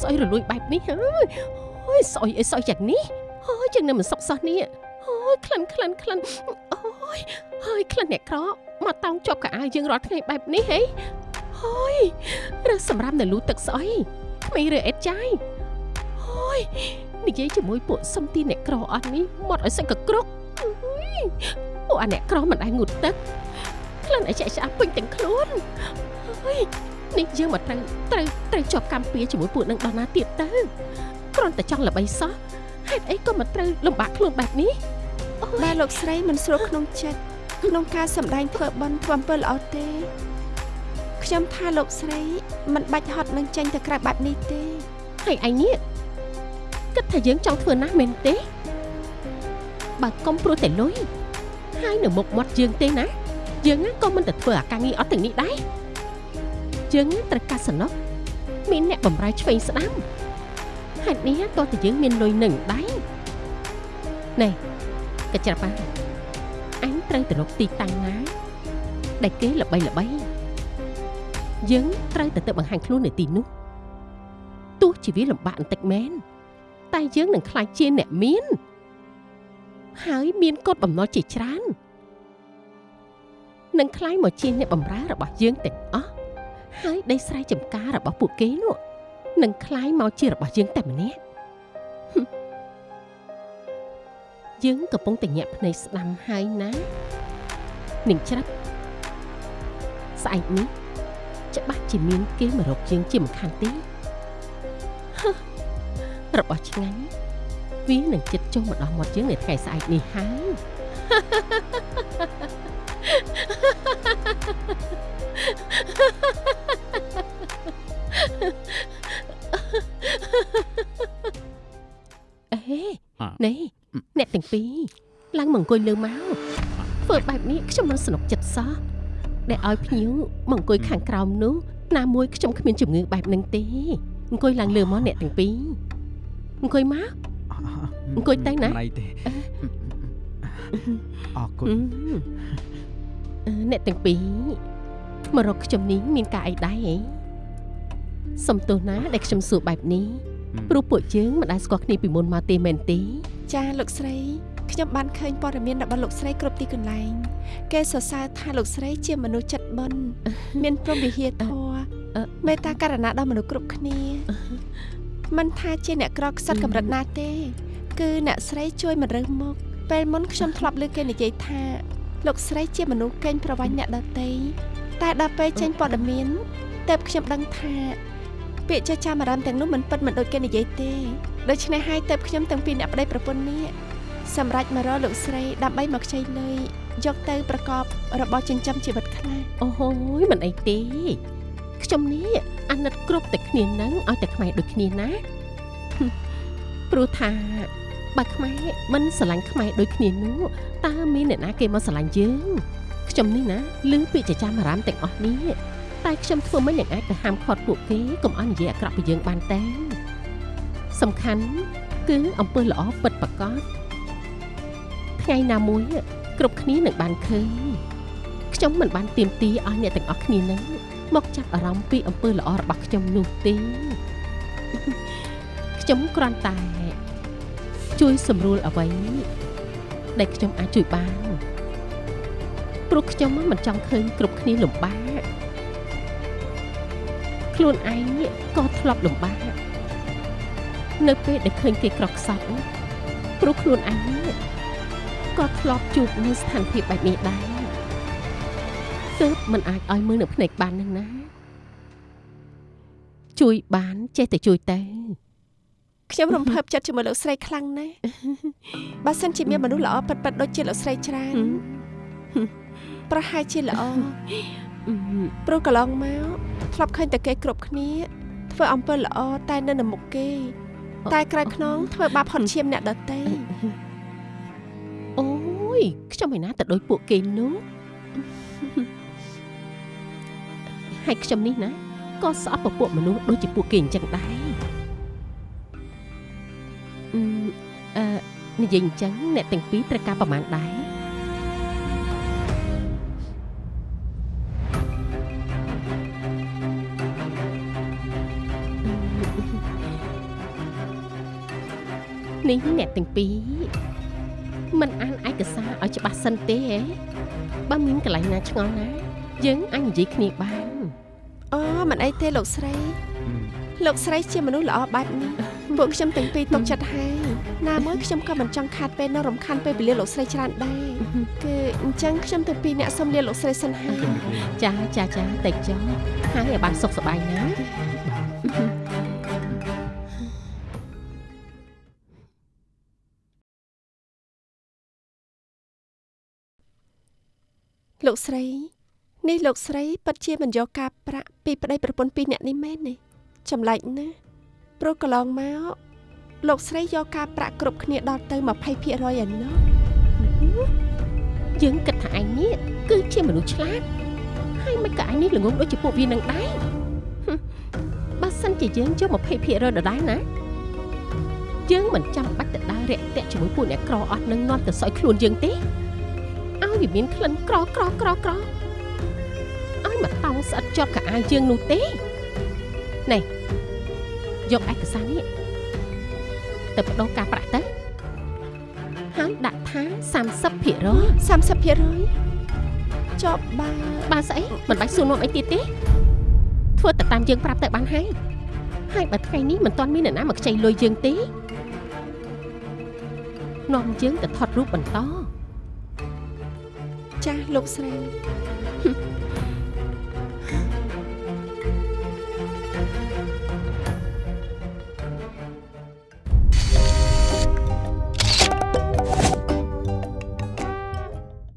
Speaker 1: ស្អុយរលួយបែបនេះហើយអូយស្អុយអីស្អុយយ៉ាងនេះហើយចឹងនៅមិនសុខសោះនេះអូយក្លិនក្លិនក្លិនអូយហើយក្លិនអ្នកក្រមកតោងជាប់កៅអៅយើងរាល់ថ្ងៃបែបនេះហីហើយរើសសម្រាប់នៅលូទឹកស្អុយក្មេងរើអេតចាយហើយនិយាយជាមួយពួកសំទីអ្នកក្រអស់នេះមកឲ្យសិនកក្រុកអើយពួកអាអ្នកក្រមិនដែលងូតទឹកក្លិនឲ្យចាក់ឆ្អាប់ពេញទាំងខ្លួនហើយ នេះយើងមកត្រូវត្រូវត្រូវជាប់កម្មពៀជាមួយពួកនឹងដល់ណាទៀតទៅគ្រាន់តែចង់ល្បីសោះហេតុអីក៏មិនត្រូវលំបាកខ្លួនបែបនេះអូយ
Speaker 2: បាទលោកស្រីមិនស្រួលក្នុងចិត្តក្នុងការសម្ដែងធ្វើបន់ធ្វើអំពើល្អទេខ្ញុំថាលោកស្រីមិនបាច់ហត់នឹងចេញទៅក្រៅបែបនេះទេ
Speaker 1: ហើយឯងនេះគិតថាយើងចង់ធ្វើណាស់មែនទេបើកុំព្រោះតែលុយហើយនៅមុខមាត់យើងទេណាយើងណាក៏មិនទៅធ្វើអាការងារអត់ទាំងនេះដែរ យើងណាត្រូវកាសសំណុកមានអ្នកបំរើឆ្វេងស្ដាំហេតុនេះតោះតែយើងមានលុយនឹងដែរណែកញ្ច្រាប់បានអញត្រូវទៅរកទីតាំងណាដែលគេល្បីល្បីយើងត្រូវទៅទៅបង្ហាញខ្លួននៅទីនោះទោះជាវាលំបាកបន្តិចមែនតែយើងនឹងខ្លាចជាអ្នកមាន ហើយមានកត់បំណុលជាច្រើននឹងខ្លាយមកជាអ្នកបម្រើរបស់យើងទាំងអស់ ហើយដីស្រែចម្ការរបស់ពួកគេនោះនឹងខ្លាយមកជារបស់យើងតែម្នាក់ហឹមយើងកំពុងតែញាក់ភ្នែកស្ដាំហើយណានឹងច្រាប់ស្អែកនេះច្បាស់ជាមានគេមករកយើងជាមិនខានទេរបស់ឆ្ងាញ់វានឹងចិត្តចុះមកដល់មាត់យើងនៅថ្ងៃស្អែកនេះហើយ អេ
Speaker 3: អ่ะ
Speaker 1: នេះអ្នកទាំងពីរឡើងមកអង្គុយលើមកធ្វើបែបនេះខ្ញុំមិនស្នុកចិត្តសោះដែលឲ្យភ្ញៀវមកអង្គុយខាងក្រោមនោះណាមួយខ្ញុំគ្មានជំងឺបែបហ្នឹងទេអង្គុយឡើងលើមកអ្នកទាំងពីរអង្គុយមកអង្គុយទៅណា
Speaker 3: មិនអីទេអរគុណ
Speaker 1: អឺអឺអ្នកទាំងពីរមករកខ្ញុំនេះមានការអីដែរហ៎ សំទោសណាដែលខ្ញុំសួរបែបនេះព្រោះពួកយើងមិនដែលស្គាល់គ្នាពីមុនមកទេមែនទេ
Speaker 2: ចាលោកស្រីខ្ញុំបានឃើញព័ត៌មានរបស់លោកស្រីគ្រប់ទីកន្លែង គេសរសើរថាលោកស្រីជាមនុស្សចិត្តបុណ្យមានព្រមវិហារធម៌
Speaker 1: អឺ
Speaker 2: មេត្តាករណាដល់មនុស្សគ្រប់គ្នាមិនថាជាអ្នកក្រខ្សត់កម្រិតណាទេ គឺអ្នកស្រីជួយមិនរើសមុខពេលមុនខ្ញុំធ្លាប់លើគេនិយាយថាលោកស្រីជាមនុស្សកេងប្រវ័ញ្ចអ្នកដតីតែដល់ពេលចេញព័ត៌មាន ទើបខ្ញុំដឹងថាពាក្យចចាមអារម្មណ៍ទាំងនោះមិនពិតមិនដូចគេនិយាយទេដូច្នេះហើយទើបខ្ញុំទាំងពីរអ្នកប្តីប្រពន្ធនេះសម្រាប់មករកលោកស្រីដើម្បីមកខ្ចីលុយយកទៅប្រកបរបរចិញ្ចឹមជីវិតខ្លះ
Speaker 1: អូហូយមិនអីទេខ្ញុំនេះអាណិតគ្រប់តែគ្នានឹងឲ្យតែខ្មែរដូចគ្នាណាហឹមព្រោះថាបើខ្មែរមិនស្រឡាញ់ខ្មែរដូចគ្នានោះតើមានអ្នកណាគេមកស្រឡាញ់យើងខ្ញុំនេះណាឮពាក្យចចាមអារម្មណ៍ទាំងអស់នេះ តែខ្ញុំធ្វើមិនយ៉ាងអាចទៅហាមឃាត់ពួកគេកុំឲ្យនិយាយអាក្រក់ពីយើងបានទេសំខាន់គឺអំពើល្អពិតប្រាកដថ្ងៃណាមួយគ្រប់គ្នានឹងបានឃើញខ្ញុំមិនបានទៀមទីឲ្យអ្នកទាំងអស់គ្នានឹងមកចាប់អារម្មណ៍ពីអំពើល្អរបស់ខ្ញុំនោះទេខ្ញុំគ្រាន់តែជួយសម្រួលអ្វីដែលខ្ញុំអាចជួយបានព្រោះខ្ញុំមិនចង់ឃើញគ្រប់គ្នាលំបាក ខ្លួនឯងក៏ធ្លាប់លំបាកនៅពេលដែលឃើញគេក្រខ្សត់ព្រោះខ្លួនឯងក៏ធ្លាប់ជួបនៅស្ថានភាពបែបនេះដែរទើបមិនអាចឲ្យមើលនៅភ្នែកបាននឹងណា ជួយបានចេះតែជួយតែ
Speaker 2: ខ្ញុំរំភើបចិត្តជាមួយលោកស្រីខ្លាំងណាស់បើសិនជាមានមនុស្សល្អពិតៗដូចជាលោកស្រីច្រើនប្រហែលជាល្អ ព្រោះកន្លងមកធ្លាប់ឃើញតែគេគ្រប់គ្នា ធ្វើអំពើល្អតែនៅនៅមុខគេ តែក្រោយខ្នងធ្វើបាបហត់ឈាមអ្នកដទៃ
Speaker 1: អូយខ្ញុំឯណាទៅដូចពួកគេនោះហើយខ្ញុំនេះណាក៏ស្អប់ពពួកមនុស្សដូចជាពួកគេអញ្ចឹងដែរអឺអឺនិយាយអញ្ចឹងអ្នកទាំងពីរត្រូវការប្រមាណដែរ នេះអ្នកទាំងពីរមិនអានឯកសារឲ្យច្បាស់សិនទេហ៎បើមានកន្លែងណាឆ្ងល់ណា យើងអាចនិយាយគ្នាបាន
Speaker 2: អូមិនអីទេលោកស្រី លោកស្រីជាមនុស្សល្អបែបនេះពួកខ្ញុំទាំងពីរទុកចិត្តហើយណាមួយខ្ញុំក៏មិនចង់ខាតពេលនៅរំខានពេលវេលាលោកស្រីច្រើនដែរគឺអញ្ចឹងខ្ញុំទាំងពីរអ្នកសូមលាលោកស្រីសិនហើយ
Speaker 1: ចាចាចាតែចុះហើយឲ្យបានសុខសប្បាយណា
Speaker 2: លោកស្រីនេះលោកស្រីពិតជាមិនយកការប្រាក់ពីប្តីប្រពន្ធពីរអ្នកនេះមែនទេចម្លែកណាស់ព្រោះកន្លងមកលោកស្រីយកការប្រាក់គ្រប់គ្នាដល់ទៅ20%ឯណោះ
Speaker 1: យើងគិតថាឯងនេះគឺជាមនុស្សឆ្លាតហើយមិនក៏ឯងនេះល្ងងដូចជាពួកវានឹងដែរហឹមបើសិនជាយើងយក20%ដដែលណាយើងមិនចាំបាច់ទៅដើររាក់ទាក់ជាមួយពួកអ្នកក្រអស់នឹងនាំទៅសោយខ្លួនយើងទេ ឲ្យវាមានក្លិនក្រក្រក្រក្រឲ្យមកតោងស្អិតជាប់កៅអៅយើងនោះទេណែយកឯកសារនេះទៅបដូរការប្រាក់ទៅហើយដាក់ថា30%
Speaker 2: 30%ចប់បើ
Speaker 1: បើស្អីមិនបាច់សួរនាំអីទៀតទេធ្វើតែតាមយើងប្រាប់ទៅបានហើយហើយបើថ្ងៃនេះមិនទាន់មានអ្នកណាមកខ្ចីលុយយើងទេនាំយើងទៅថតរូបបន្ត
Speaker 2: ចាស់លោកស្រី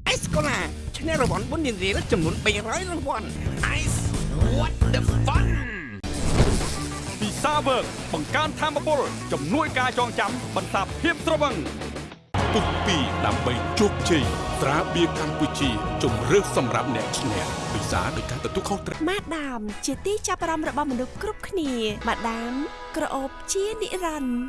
Speaker 5: អេសកូឡាឈ្នះរង្វាន់បុណ្យរៀលចំនួន300រង្វាន់ Ice what the fun
Speaker 6: ពីសាវើកបង្កើនធម៌ពលជំនួយការចងចាំបន្សាបភាពត្រវឹង
Speaker 7: ពុះ2ដើម្បីជោគជ័យត្រាបៀរកម្ពុជាជំរឿសសម្រាប់អ្នកឈ្នះពិសាដោយការទទួលខុសត្រូវ
Speaker 8: ម៉ាដាម ជាទីចាប់អារម្មណ៍របស់មនុស្សគ្រប់គ្នាម៉ាដាម ក្រអូបជានិរន្តរ៍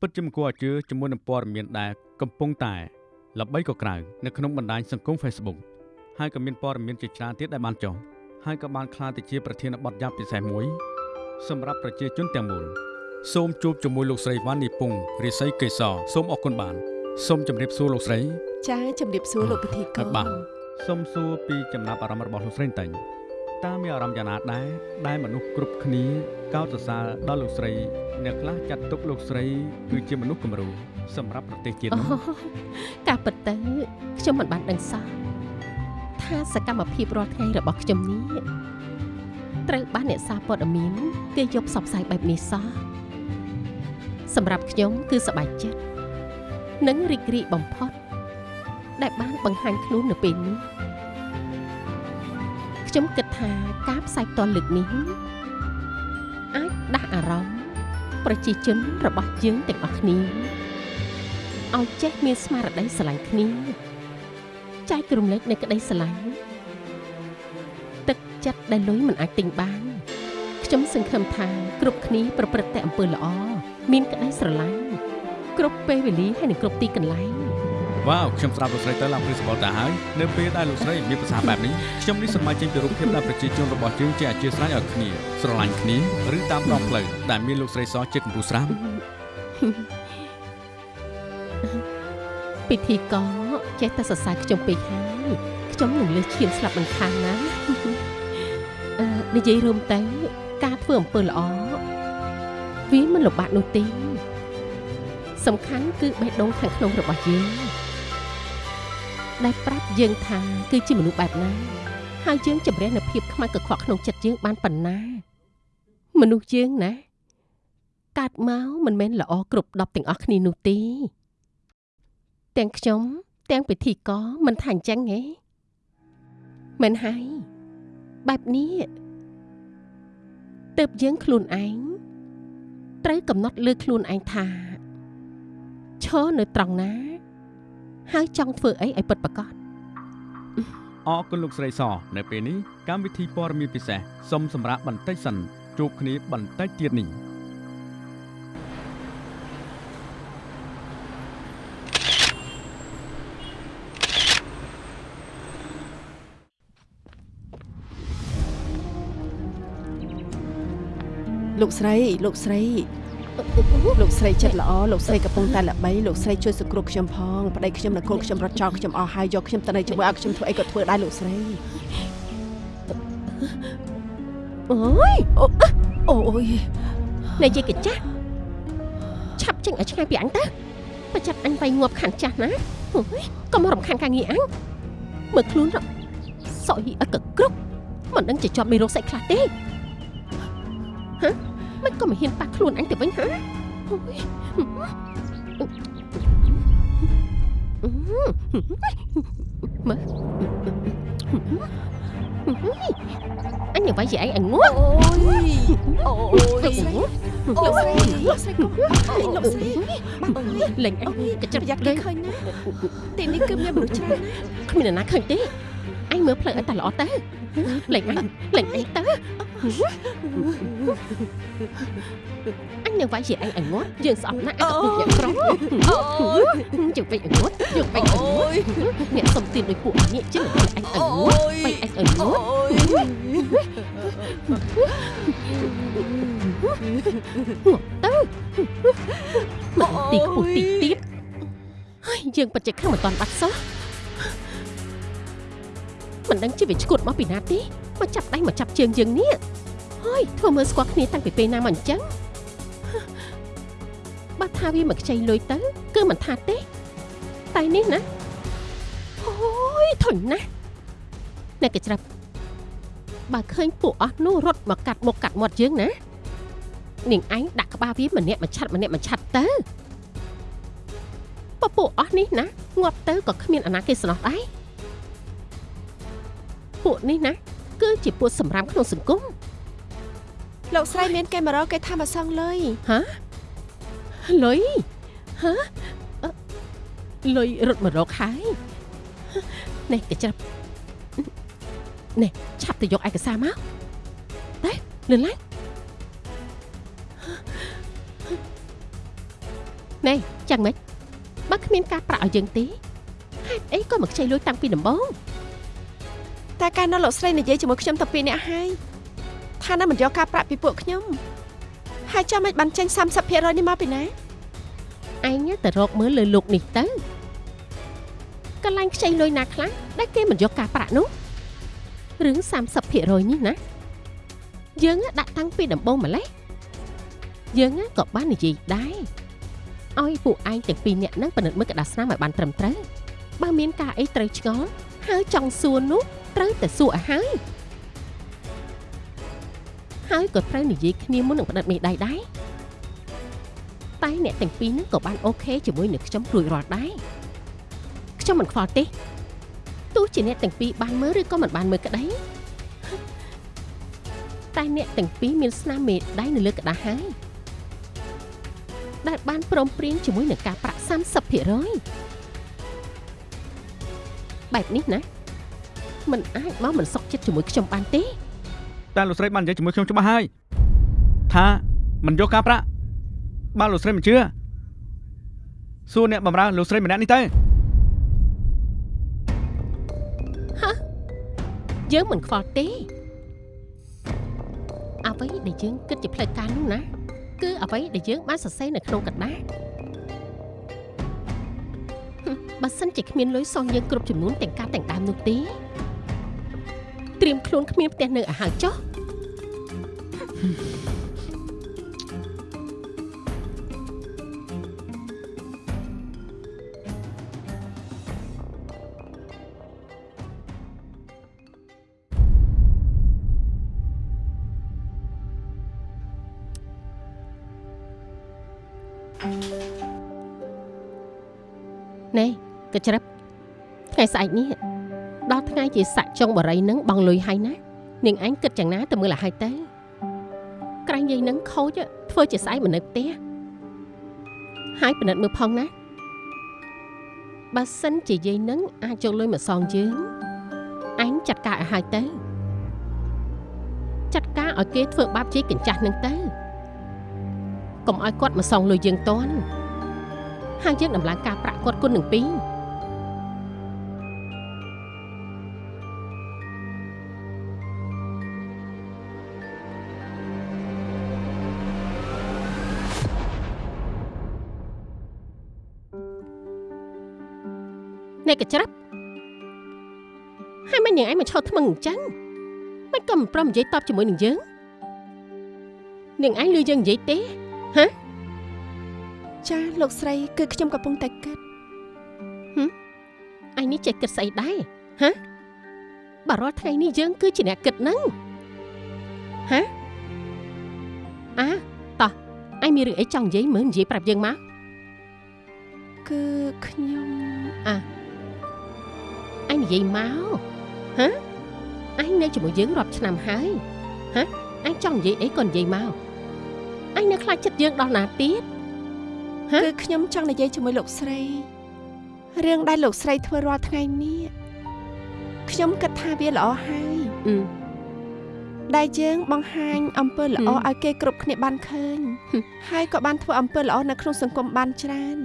Speaker 3: ពិតជាមិនគួរឲ្យជឿជាមួយនឹងព័ត៌មានដែលកំពុងតែល្បីកក្រៅនៅក្នុងបណ្ដាញសង្គម Facebook ហើយក៏មានព័ត៌មានជាច្រើនទៀតដែលបានចុះហើយក៏បានក្លាយទៅជាប្រធានបទយ៉ាងពិសេសមួយ សម្រាប់ប្រជាជនទាំងមូលសូមជួបជាមួយលោកស្រីវ៉ាន់នីពុងរិស័យកេសរសូមអរគុណបានសូមជម្រាបសួរលោកស្រី
Speaker 2: ចាជំរាបសួរលោកពិធីក
Speaker 3: អត់បាទសូមសួរពីចំណាប់អារម្មណ៍របស់លោកស្រីបន្តិចតើមានអារម្មណ៍យ៉ាងណាដែរដែលមនុស្សគ្រប់គ្នាកោតសរសើរដល់លោកស្រីអ្នកខ្លះចាត់ទុកលោកស្រីគឺជាមនុស្សគំរូសម្រាប់ប្រទេសជាតិ
Speaker 1: អូ
Speaker 3: នោះ
Speaker 1: ការពិតទៅខ្ញុំមិនបានដឹងសោះថាសកម្មភាពរាល់ថ្ងៃរបស់ខ្ញុំនេះ ត្រូវបានអ្នកសារព័ត៌មានគេយកផ្សព្វផ្សាយបែបនេះសោះសម្រាប់ខ្ញុំគឺសប្បាយចិត្តនិងរីករាយបំផុត ដែលបានបង្ហាញខ្លួននៅពេលនេះខ្ញុំគិតថាការផ្សាយផ្ទាល់លើកនេះអាចដាស់អារម្មណ៍ប្រជាជនរបស់យើងទាំងអស់គ្នាឲ្យចេះមានស្មារតីស្រឡាញ់គ្នាចែករំលែកនៅក្តីស្រឡាញ់ទឹក ចិត្តដែលលុយមិនអាចទិញបានខ្ញុំសង្ឃឹមថាគ្រប់គ្នាប្រព្រឹត្តតែអំពើល្អមានក្តីស្រឡាញ់គ្រប់ពេលវេលាហើយនិងគ្រប់ទីកន្លែង
Speaker 3: វ៉ាវខ្ញុំស្ដាប់លោកស្រីទៅឡើងព្រឹសបល់តាហើយនៅពេលដែលលោកស្រីមានប្រសាសន៍បែបនេះខ្ញុំនេះសប្បាយចេញពីរូបភាពដែលប្រជាជនរបស់យើងជាអធិស្ឋានឲ្យគ្នាស្រឡាញ់គ្នាឬតាមដងផ្លូវដែលមានលោកស្រីសជាកំពូលស្រាម
Speaker 1: ពិធីករចេះតែសរសើរខ្ញុំពេកហើយខ្ញុំនឹងលើសឈាមស្លាប់មិនខានណាអឺ និយាយរួមទៅការធ្វើអំពើល្អវាមិនលំបាកនោះទេសំខាន់គឺបេះដូងខាងក្នុងរបស់យើងដែលប្រាប់យើងថាគឺជាមនុស្សបែបណាហើយយើងជំរះនៅភាពខ្មៅកខ្វក់ក្នុងចិត្តយើងបានប៉ុណ្ណា មនុស្សយើងណាកើតមកមិនមែនល្អគ្រប់10ទាំងអស់គ្នានោះទេទាំងខ្ញុំទាំងពិធីករមិនថាអញ្ចឹងហ៎មិនហើយបែបនេះ ទើបយើងខ្លួនឯងត្រូវកំណត់លើខ្លួនឯងថាឈរនៅត្រង់ណា ហើយចង់ធ្វើអីឲ្យពិតប្រាកដ
Speaker 3: អរគុណលោកស្រីសនៅពេលនេះកម្មវិធីព័ត៌មានពិសេសសូមសម្រាប់បន្តិចសិនជួបគ្នាបន្តិចទៀតនេះ
Speaker 2: លោកស្រីលោកស្រីលោកស្រីចិត្តល្អលោកស្រីកំពុងតែល្បីលោកស្រីជួយសង្គ្រោះខ្ញុំផងប្តីខ្ញុំនិងកូនខ្ញុំរត់ចោលខ្ញុំអស់ហើយយកខ្ញុំទៅនៅជាមួយឲ្យខ្ញុំធ្វើអីក៏ធ្វើដែរលោកស្រី
Speaker 1: អូយ
Speaker 2: អូយ
Speaker 1: និយាយកញ្ចាស់ឆាប់ចេញឲ្យឆ្ងាយពីអញទៅបើចាត់អញវាយងាប់ខានចាស់ណាអូយកុំរំខានការងារអញមើលខ្លួនរសក់យីអត់ក៏គ្រប់មិនដឹងជាជាប់មានរោគសាច់ខ្លះទេ ហ៎មិនក៏មិនហ៊ានប៉ះខ្លួនអញទៅវិញហ៎អូយមើលអញនឹងវាយជាឯងឲ្យងាប់
Speaker 2: អូយអូយ
Speaker 1: លោកស្រី
Speaker 2: លោកស្រីលោកស្រីកុំអើយលោកស្រីបាក់អើយ
Speaker 1: លេងអញកញ្ចឹប
Speaker 2: ប្រយ័ត្ន
Speaker 1: លេ
Speaker 2: គេ
Speaker 1: ង
Speaker 2: ឃើញណាទីនេះគឺមានមនុស្សច្រើនណា
Speaker 1: គ្មាននរណាឃើញទេ អញមើលផ្លូវឲ្យតែល្អទៅលេងអញលេងអញទៅអញនឹងវាយជាអញឲ្យងាត់យើងស្អប់ណាស់អញក៏ពុកអ្នកក្រ
Speaker 2: អូយ
Speaker 1: យើងវិញឲ្យងាត់យើងវិញឲ្យងាត់អ្នកសុំទៀនដោយពួកអញចឹងវាយអញឲ្យងាត់វាយអញឲ្យងាត់
Speaker 2: អូយ
Speaker 1: ទៅមកទីខ្ពស់ទីទៀតហើយយើងពិតជាខឹងមិនតាន់បាត់សោះ មិនដឹងជាវាឈួតមកពីណាទេមកចាប់ដៃមកចាប់ជើងយើងនេះហើយធ្វើមើលស្គាល់គ្នាតាំងពីពេលណាមកអញ្ចឹងបើថាវាមកខ្ចីលុយទៅ គឺមិនថាទេ តែនេះណាអូយធុញណាស់អ្នកកច្រាប់បើឃើញពួកអស់នោះរត់មកកាត់មុខកាត់មាត់យើងណានាងឯងដាក់ក្បាលវាម្នាក់មួយឆាត់ម្នាក់មួយឆាត់ទៅពពួកអស់នេះណាងាប់ទៅក៏គ្មានអាណាគេស្នោះដែរ ពួកនេះណាគឺជាពួកសម្រាមក្នុងសង្គម
Speaker 2: លោកស្រីមានគេមករកគេថាមកសងលុយ
Speaker 1: លុយហ៎អឺលុយរត់មករកហើយនេះកញ្ច្រាប់នេះឆាប់ទៅយកឯកសារមកតែលឿនឡើងនេះចាំមិនបើគ្មានការប្រាក់ឲ្យយើងទេហេតុអីក៏មកខ្ចីលុយតាំងពីដំបូង
Speaker 2: តែកាលនោះលោកស្រីនិយាយជាមួយខ្ញុំតែពីរនាក់ហើយថាណាមិនយកការប្រាក់ពីពួកខ្ញុំហើយចាំមិនបានចេញ30%នេះមកពីណា
Speaker 1: ឯងទៅរកមើលលើលោកនេះទៅកន្លែងខ្ចីលុយណាខ្លះដែលគេមិនយកការប្រាក់នោះរឿង30%នេះណាយើងដាក់តាំងពីដំបូងម្លេះយើងក៏បាននិយាយដែរឲ្យពួកឯងទាំងពីរនាក់ហ្នឹងពិនិត្យមើលក្តារស្នាមឲ្យបានត្រឹមត្រូវបើមានការអីត្រូវឆ្ងល់ហើយចង់សួរនោះ ត្រូវតែសួរឲ្យហើយហើយក៏ត្រូវនិយាយគ្នាមុននឹងផ្តិតមេដៃដែរតែអ្នកទាំងពីរនឹងក៏បានអូខេជាមួយនឹងខ្ញុំរួចរាល់ដែរខ្ញុំមិនខ្វល់ទេទោះជាអ្នកទាំងពីរបានមើលឬក៏មិនបានមើលក្តីតែអ្នកទាំងពីរមានស្នាមមេដៃនៅលើក្តារហើយដែលបានព្រមព្រៀងជាមួយនឹងការប្រាក់30%បែបនេះណា มันអាចមកមិនសុខចិត្តជាមួយខ្ញុំបានទេ
Speaker 3: តែលោកស្រីបាននិយាយជាមួយខ្ញុំច្បាស់ហើយថាមិនយកការប្រាក់បានលោកស្រីមិនជឿសួរអ្នកបម្រើលោកស្រីម្នាក់នេះទៅ
Speaker 1: យើងមិនខ្វល់ទេអ្វីដែលយើងគិតជាផ្លូវការនោះណាគឺអ្វីដែលយើងបានសរសេរនៅក្នុងกระดาษហឹមបើសិនជាគ្មានលុយសងយើងគ្រប់ចំនួនទាំងការទាំងដើមនោះទេ ត្រៀមខ្លួនគ្មានផ្ទះនៅឲ្យហើយចុះណែកញ្ច្រឹបថ្ងៃស្អែកនេះ ដល់ថ្ងៃជាសាក់ចុងបរិយនឹងបងលុយហើយណានាងឯងគិតយ៉ាងណាទៅមើលឲ្យហើយទៅក្រែងយាយនឹងខូចធ្វើជាស្អែកមិននៅផ្ទះហើយពិនិត្យមើលផងណាបើសិនជាយាយនឹងអាចយកលុយមកសងយើងឯងចាត់ការឲ្យហើយទៅចាត់ការឲ្យគេធ្វើបាបជាយកញ្ចាស់នឹងទៅកុំឲ្យគាត់មកសងលុយយើងតន់ហើយយើងដំឡើងការប្រាក់គាត់គុណនឹងពីរ កកញ្ច្រាប់ហើយមិនយ៉ាងឯងមកឈរថ្មឹងអញ្ចឹងមិនក៏មិនព្រមនិយាយតបជាមួយនឹងយើងនាងឯងលឺយើងនិយាយទេ
Speaker 2: ចាលោកស្រីគឺខ្ញុំកំពុងតែគិត
Speaker 1: ឯងនេះចេះគិតស្អីដែរហ៎បើរាល់ថ្ងៃនេះយើងគឺជាអ្នកគិតហ្នឹងហ៎អាតោះឯងមានរឿងអីចង់និយាយមើលនិយាយប្រាប់យើងមក
Speaker 2: គឺខ្ញុំ
Speaker 1: ឯងនិយាយមកហ៎ឯងនៅជាមួយយើងរាប់ឆ្នាំហើយហ៎ឯងចង់និយាយអីក៏និយាយមកឯងនៅខ្លាចចិត្តយើងដល់ណាទៀតហ៎
Speaker 2: គឺខ្ញុំចង់និយាយជាមួយលោកស្រីរឿងដែលលោកស្រីធ្វើរាល់ថ្ងៃនេះខ្ញុំគិតថាវាល្អហើយ
Speaker 1: អឺ
Speaker 2: ដែលយើងបង្ហាញអំពើល្អ
Speaker 1: ហឹម
Speaker 2: ឲ្យគេគ្រប់គ្នាបានឃើញ
Speaker 1: ហឹម
Speaker 2: ហើយក៏បានធ្វើអំពើល្អនៅក្នុងសង្គមបានច្រើន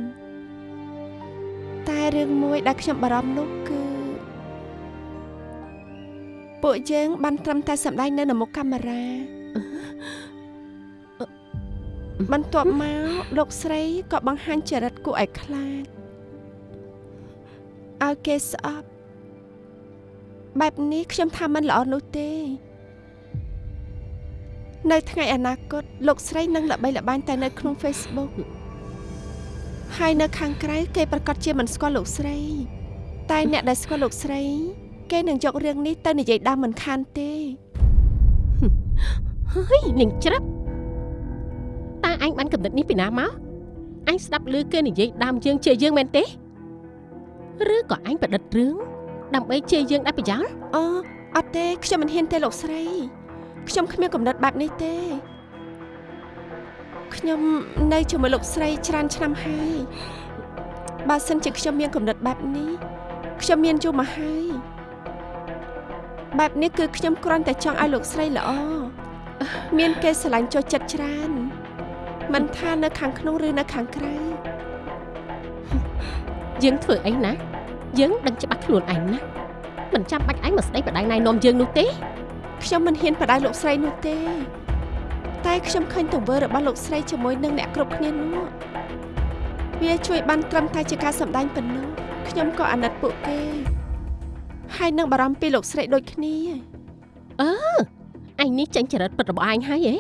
Speaker 2: តែរឿងមួយដែលខ្ញុំបារម្ភនោះគឺ ពួកយើងបានត្រឹមតែសម្ដែងនៅនៅមុខកាមេរ៉ាបន្ទាប់មកលោកស្រីក៏បង្ហាញចរិតគួរឲ្យខ្លាចឲ្យគេស្អប់បែបនេះខ្ញុំថាมันល្អនោះទេ នៅថ្ងៃអនាគតលោកស្រីនឹងល្បីល្បាញតែនៅក្នុង Facebook ហើយនៅខាងក្រៅគេប្រកាសជាមិនស្គាល់លោកស្រី តែអ្នកដែលស្គាល់លោកស្រី គេនឹងយករឿងនេះទៅនិយាយដើមមិនខានទេ
Speaker 1: ហើយនាងច្រាប់តើឯងបានកំណត់នេះពីណាមកអញស្ដាប់ឮគេនិយាយដើមយើងជេរយើងមែនទេឬក៏អញប្រឌិតរឿងដើម្បីជេរយើងដែរប្រយោល
Speaker 2: អូអត់ទេខ្ញុំមិនហ៊ានទេលោកស្រីខ្ញុំគ្មានកំណត់បែបនេះទេខ្ញុំនៅជាមួយលោកស្រីច្រើនឆ្នាំហើយបើសិនជាខ្ញុំមានកំណត់បែបនេះខ្ញុំមានយូរមកហើយ បែបនេះគឺខ្ញុំគ្រាន់តែចង់ឲ្យលោកស្រីល្អមានគេស្រឡាញ់ចូលចិត្តច្រើនមិនថានៅខាងក្នុងឬនៅខាងក្រៅ
Speaker 1: យើងធ្វើអីណាយើងដឹងច្បាស់ខ្លួនឯងណាមិនចាំបាច់ឯងមកស្ដីបដៅណៃនាំយើងនោះទេ
Speaker 2: ខ្ញុំមិនហ៊ានបដៅលោកស្រីនោះទេ តែខ្ញុំឃើញទង្វើរបស់លោកស្រីជាមួយនឹងអ្នកគ្រប់គ្នានោះវាជួយបានត្រឹមតែជាការសម្ដែងប៉ុណ្ណោះខ្ញុំក៏អាណិតពួកគេ ហើយនឹងបារម្ភពីលោកស្រីដូចគ្នា
Speaker 1: ឯងនេះចាញ់ចរិតពិតរបស់ឯងហើយហ៎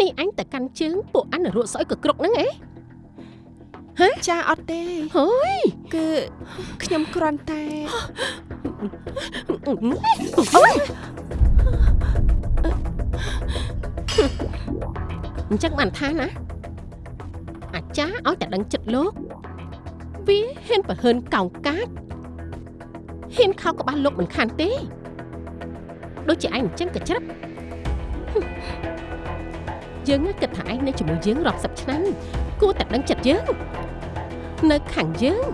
Speaker 1: នេះអញតែកាន់ជើងពួកអញរក់ស្អុយក៏គ្រប់ហ្នឹងហ៎
Speaker 2: ចាអត់ទេ
Speaker 1: ហើយ
Speaker 2: គឺខ្ញុំគ្រាន់តែ
Speaker 1: អូយអញ្ចឹងបានថាណាអាចារ្យឲ្យតែដឹងចិត្តលោកវាហ៊ានប្រហើនកោងកាច ហ៊ានខោក្បាលលោកមិនខានទេ ដូចជាឯងអញ្ចឹងក៏ច្រឹបយើងគិតថាឯងនៅជាមួយយើងរាប់សិបឆ្នាំគួរតែដឹងចិត្តយើង នៅខាងយើង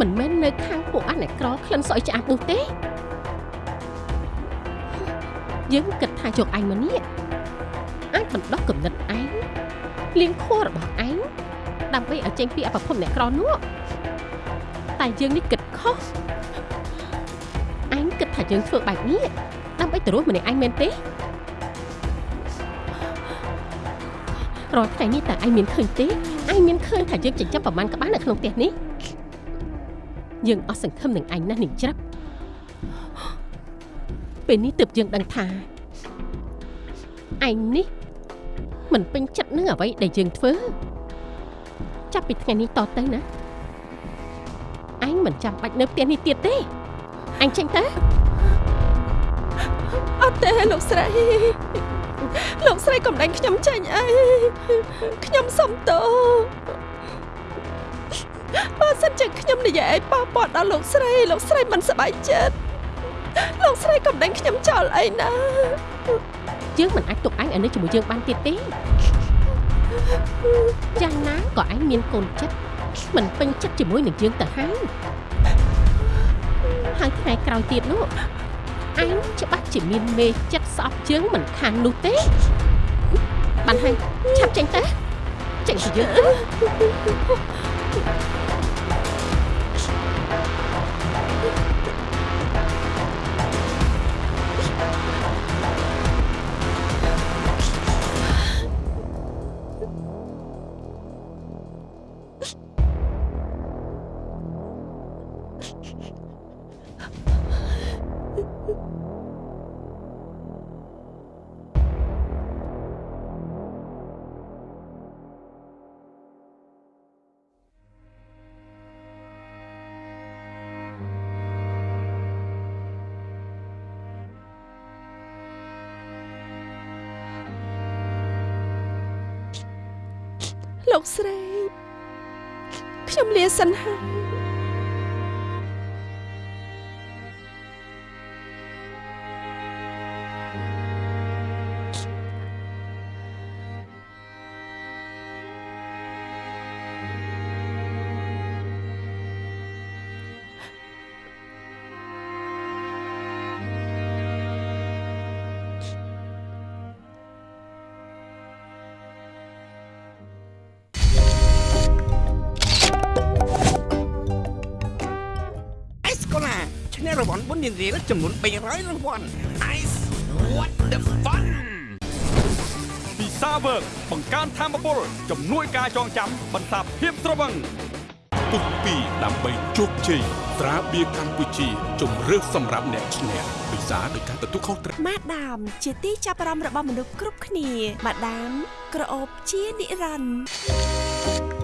Speaker 1: មិនមែននៅខាងពួកអាអ្នកក្រក្លិនស្អុយឆ្អាបនោះទេយើងគិតថាយកឯងមកនេះអាចបណ្ដោះគំនិតឯងលៀងខួររបស់ឯងដើម្បីឲ្យចេញពីអបភពអ្នកក្រនោះតែយើងនេះគិត ខុសឯងគិតថាយើងធ្វើបែបនេះដើម្បីទៅរស់ម្នាក់ឯងមែនទេរាល់ថ្ងៃនេះតើឯងមានឃើញទេឯងមានឃើញថាយើងចិញ្ចឹមប្រមាណក្បាលនៅក្នុងផ្ទះនេះយើងអស់សង្ឃឹមនឹងឯងណាស់នាងច្រាប់ពេលនេះទើបយើងដឹងថាឯងនេះមិនពេញចិត្តនឹងអ្វីដែលយើងធ្វើចាប់ពីថ្ងៃនេះតទៅណា ឯងមិនចាំបាច់នៅផ្ទះនេះទៀតទេអញចេញទៅ
Speaker 2: អត់ទេលោកស្រីលោកស្រីកំដេញខ្ញុំចេញអីខ្ញុំសុំទោសបើសិនជាខ្ញុំនិយាយឲ្យប៉ះពាល់ដល់លោកស្រី លោកស្រីមិនសប្បាយចិត្តលោកស្រីកំដេញខ្ញុំចោលអីណា
Speaker 1: យើងមិនអាចទុកឯងឲ្យនៅជាមួយយើងបានទៀតទេយ៉ាងណាក៏ឯងមានកូនចិត្ត មិនពេញចិត្តជាមួយនឹងយើងទៅហើយហើយថ្ងៃក្រោយទៀតនោះឯងច្បាស់ជាមានមេចិត្តស្អប់ជើងមិនខាននោះទេបានហើយឆាប់ចេញទៅចេញពីយើង
Speaker 2: លោកស្រីខ្ញុំលាសិនហើយ
Speaker 5: នះរង្វាន់បុណ្យរៀលចំនួន300រង្វាន់ Ice what the fun
Speaker 6: ពិសាវើកបង្កើនធមពលជំនួយការចងចាំបន្សាបភាពត្រវឹង
Speaker 7: ពុកពីដើម្បីជោគជ័យត្រាបៀកម្ពុជាជំរឿសសម្រាប់អ្នកឈ្នះពិសាដោយការទទួលខុសត្រូវ
Speaker 8: ម៉ាដាម ជាទីចាប់អារម្មណ៍របស់មនុស្សគ្រប់គ្នាម៉ាដាមក្រអូបជានិរន្តរ៍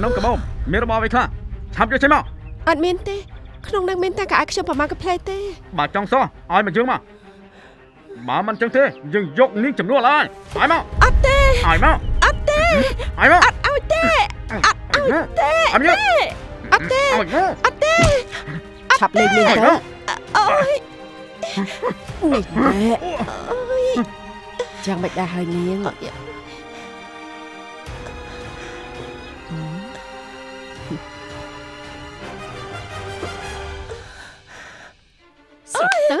Speaker 3: ក្នុងកាបូបមានរបស់អ្វីខ្លះឆាប់យកចេញមក
Speaker 2: អត់មានទេ ក្នុងនឹងមានតែកៅអៅខ្ញុំប្រមាណកាផ្លែទេ
Speaker 3: បើចង់សោះឲ្យមកយើងមកបើមិនចឹងទេយើងយកនាងចំនួនហើយឲ្យមក
Speaker 2: អត់ទេ
Speaker 3: ឲ្យមក
Speaker 2: អត់ទេ
Speaker 3: ឲ្យមក
Speaker 2: អត់ឲ្យទេអត់ឲ្យទេ
Speaker 3: ឲ្យមក
Speaker 2: អត់ទេ
Speaker 3: ឲ្យមក
Speaker 2: អត់ទេ
Speaker 4: ឆាប់លេងនាង
Speaker 3: ឲ្យ
Speaker 4: ទៅ
Speaker 3: មក
Speaker 2: អូយ
Speaker 4: នេះណែយ៉ាងមិនដែរហើយនាង
Speaker 1: ស្រាប់ទៅ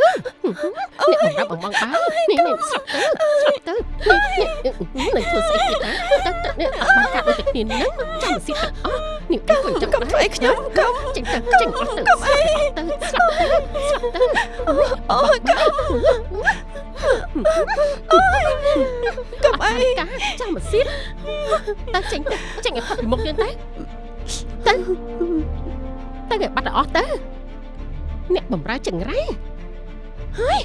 Speaker 1: អ្នកបំរាប់បំងបាននេះនេះស្រាប់ទៅស្រាប់ទៅនេះនឹងធ្វើស្អីទៀតណាទៅទៅនេះអត់បានកាត់ដូចតែគ្នាហ្នឹងចាំស៊ីទាំងអស់នេះគេក៏ចាំ
Speaker 2: កុំធ្វើអីខ្ញុំកុំ
Speaker 1: ចេញទៅចេញអស់ទៅស្រាប់ទៅស្រាប់ទៅស្រាប់ទៅ
Speaker 2: អូយកុំកុំអី
Speaker 1: កាចាំមកស៊ីទៅចេញទៅចេញឲ្យផុតពីមុខយើងទៅទៅទៅឲ្យបាត់អស់ទៅ អ្នកបំរើចង្រៃហើយ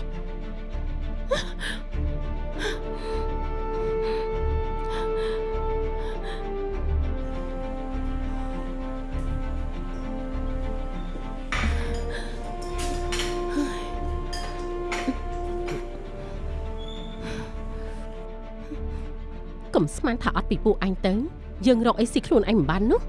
Speaker 1: កុំស្មានថាអត់ពីពួកអញទៅ យើងរកអីស៊ីខ្លួនអញមិនបាននោះ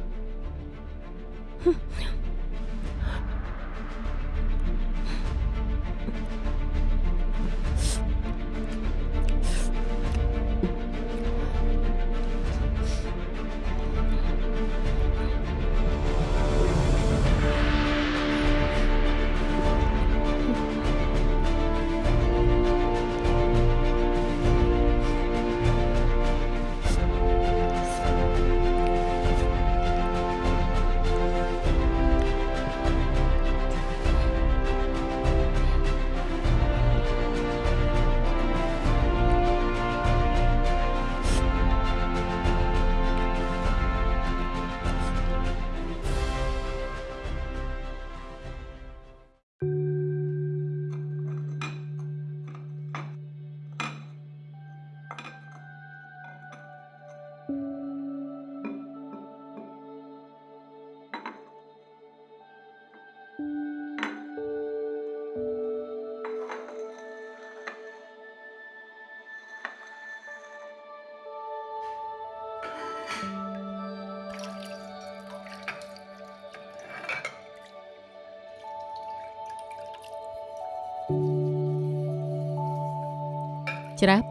Speaker 1: ច្រាប់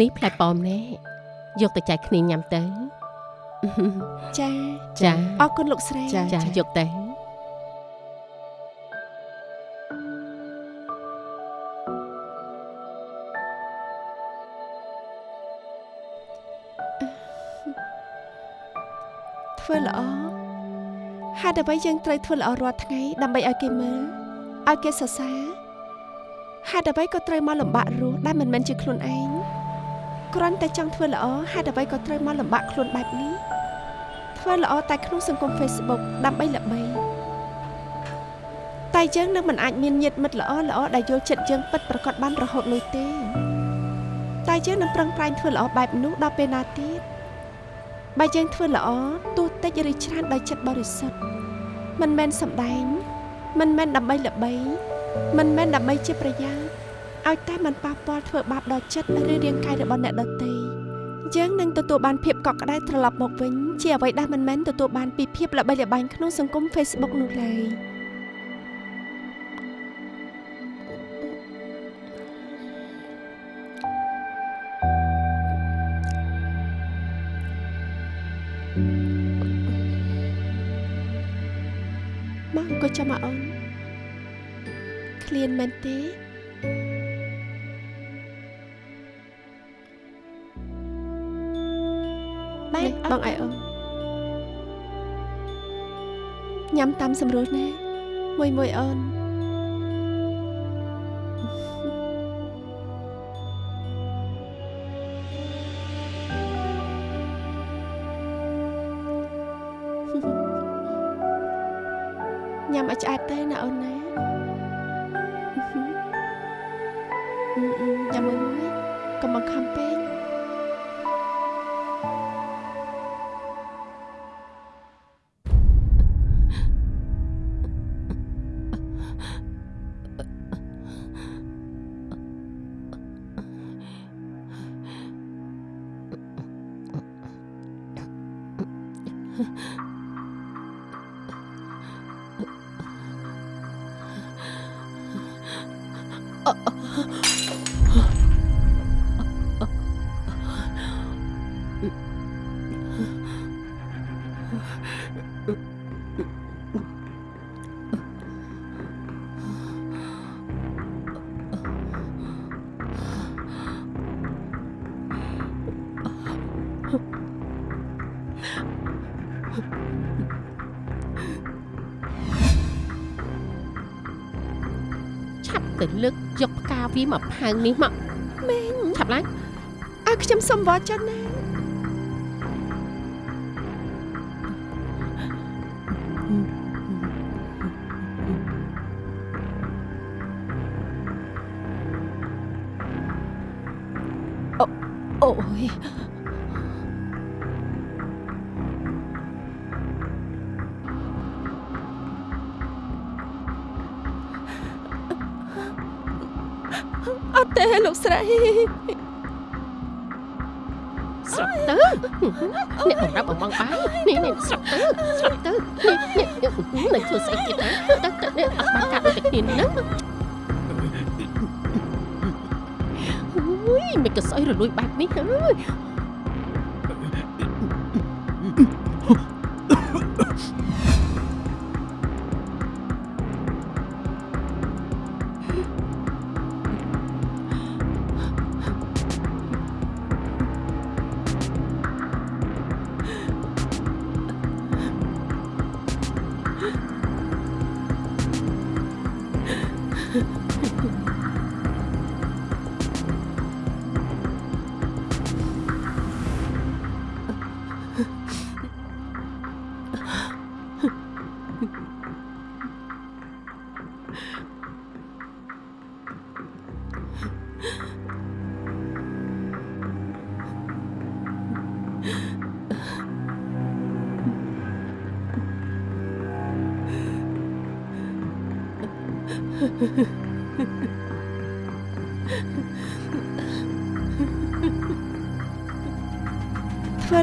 Speaker 1: នេះផ្លែប៉ោមណែយកទៅចែកគ្នាញ៉ាំទៅ
Speaker 2: ចា
Speaker 1: ចា
Speaker 2: អរគុណលោកស្រី
Speaker 4: ចា
Speaker 1: ចាយកទៅ
Speaker 2: ធ្វើល្អហេតុអ្វីយើងត្រូវធ្វើល្អរាល់ថ្ងៃដើម្បីឲ្យគេមើលឲ្យគេសរសើរ ហេតុអ្វីក៏ត្រូវមកលំបាករស់ដែលមិនមែនជាខ្លួនឯងគ្រាន់តែចង់ធ្វើល្អហេតុអ្វីក៏ត្រូវមកលំបាកខ្លួនបែបនេះធ្វើល្អតែក្នុងសង្គម Facebook ដើម្បីល្បីតែយើងនឹងមិនអាចមានញាតិមិត្តល្អល្អដែលយល់ចិត្តយើងពិតប្រាកដបានរហូតនោះទេតែយើងនឹងប្រឹងប្រែងធ្វើល្អបែបនោះដល់ពេលណាទៀតបើយើងធ្វើល្អទោះតិចឬច្រើនដោយចិត្តបរិសុទ្ធមិនមែនសម្ដែង មិនមែនដើម្បីល្បី មិនមែនដើម្បីជាប្រយោជន៍ឲ្យតែมันប៉ះពាល់ធ្វើបាបដល់ចិត្តឬរាងកាយរបស់អ្នកដទៃយើងនឹងទទួលបានភាពកក់ក្ដៅត្រឡប់មកវិញជាអ្វីដែលមិនមែនទទួលបានពីភាពល្បីល្បាញក្នុងសង្គម Facebook នោះឡើយមកអង្គុយចាំមកអូនឃ្លាន មែនទេបែបបងឲ្យអូនញ៉ាំតាមសម្រួលណាមួយមួយអូន ឆា
Speaker 1: វាមកផើងនេះមក
Speaker 2: មេង
Speaker 1: ឆាប់ឡើង
Speaker 2: ឲ្យខ្ញុំសុំវត្តចិនណា
Speaker 4: អ្ន
Speaker 1: កបំរាប់បំងបាយនេះនេះស្រាប់ទៅស្រាប់ទៅនេះនេះនឹងធ្វើស្អីទៀតណាទៅទៅនេះអត់បានកាត់ដូចតែគ្នាហ្នឹងអូយមិនក៏ស្អីរលួយបែបនេះហើយ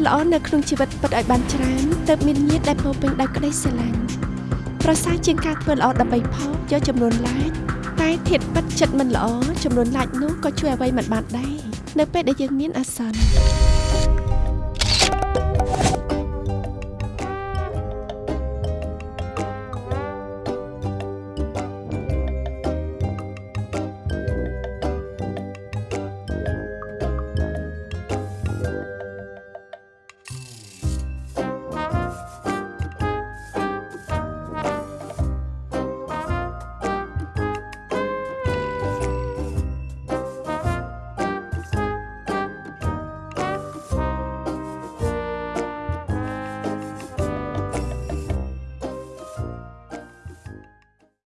Speaker 2: ល្អនៅក្នុងជីវិតពិតឲ្យបានច្រើនទើបមានញាតិដែលពោរពេញដោយក្តីស្រឡាញ់ប្រសើរជាងការធ្វើល្អដើម្បីផកយកចំនួនឡាចតែធៀបពិតចិត្តមិនល្អចំនួនឡាចនោះក៏ជួយអ្វីមិនបានដែរនៅពេលដែលយើងមានអាសន្ន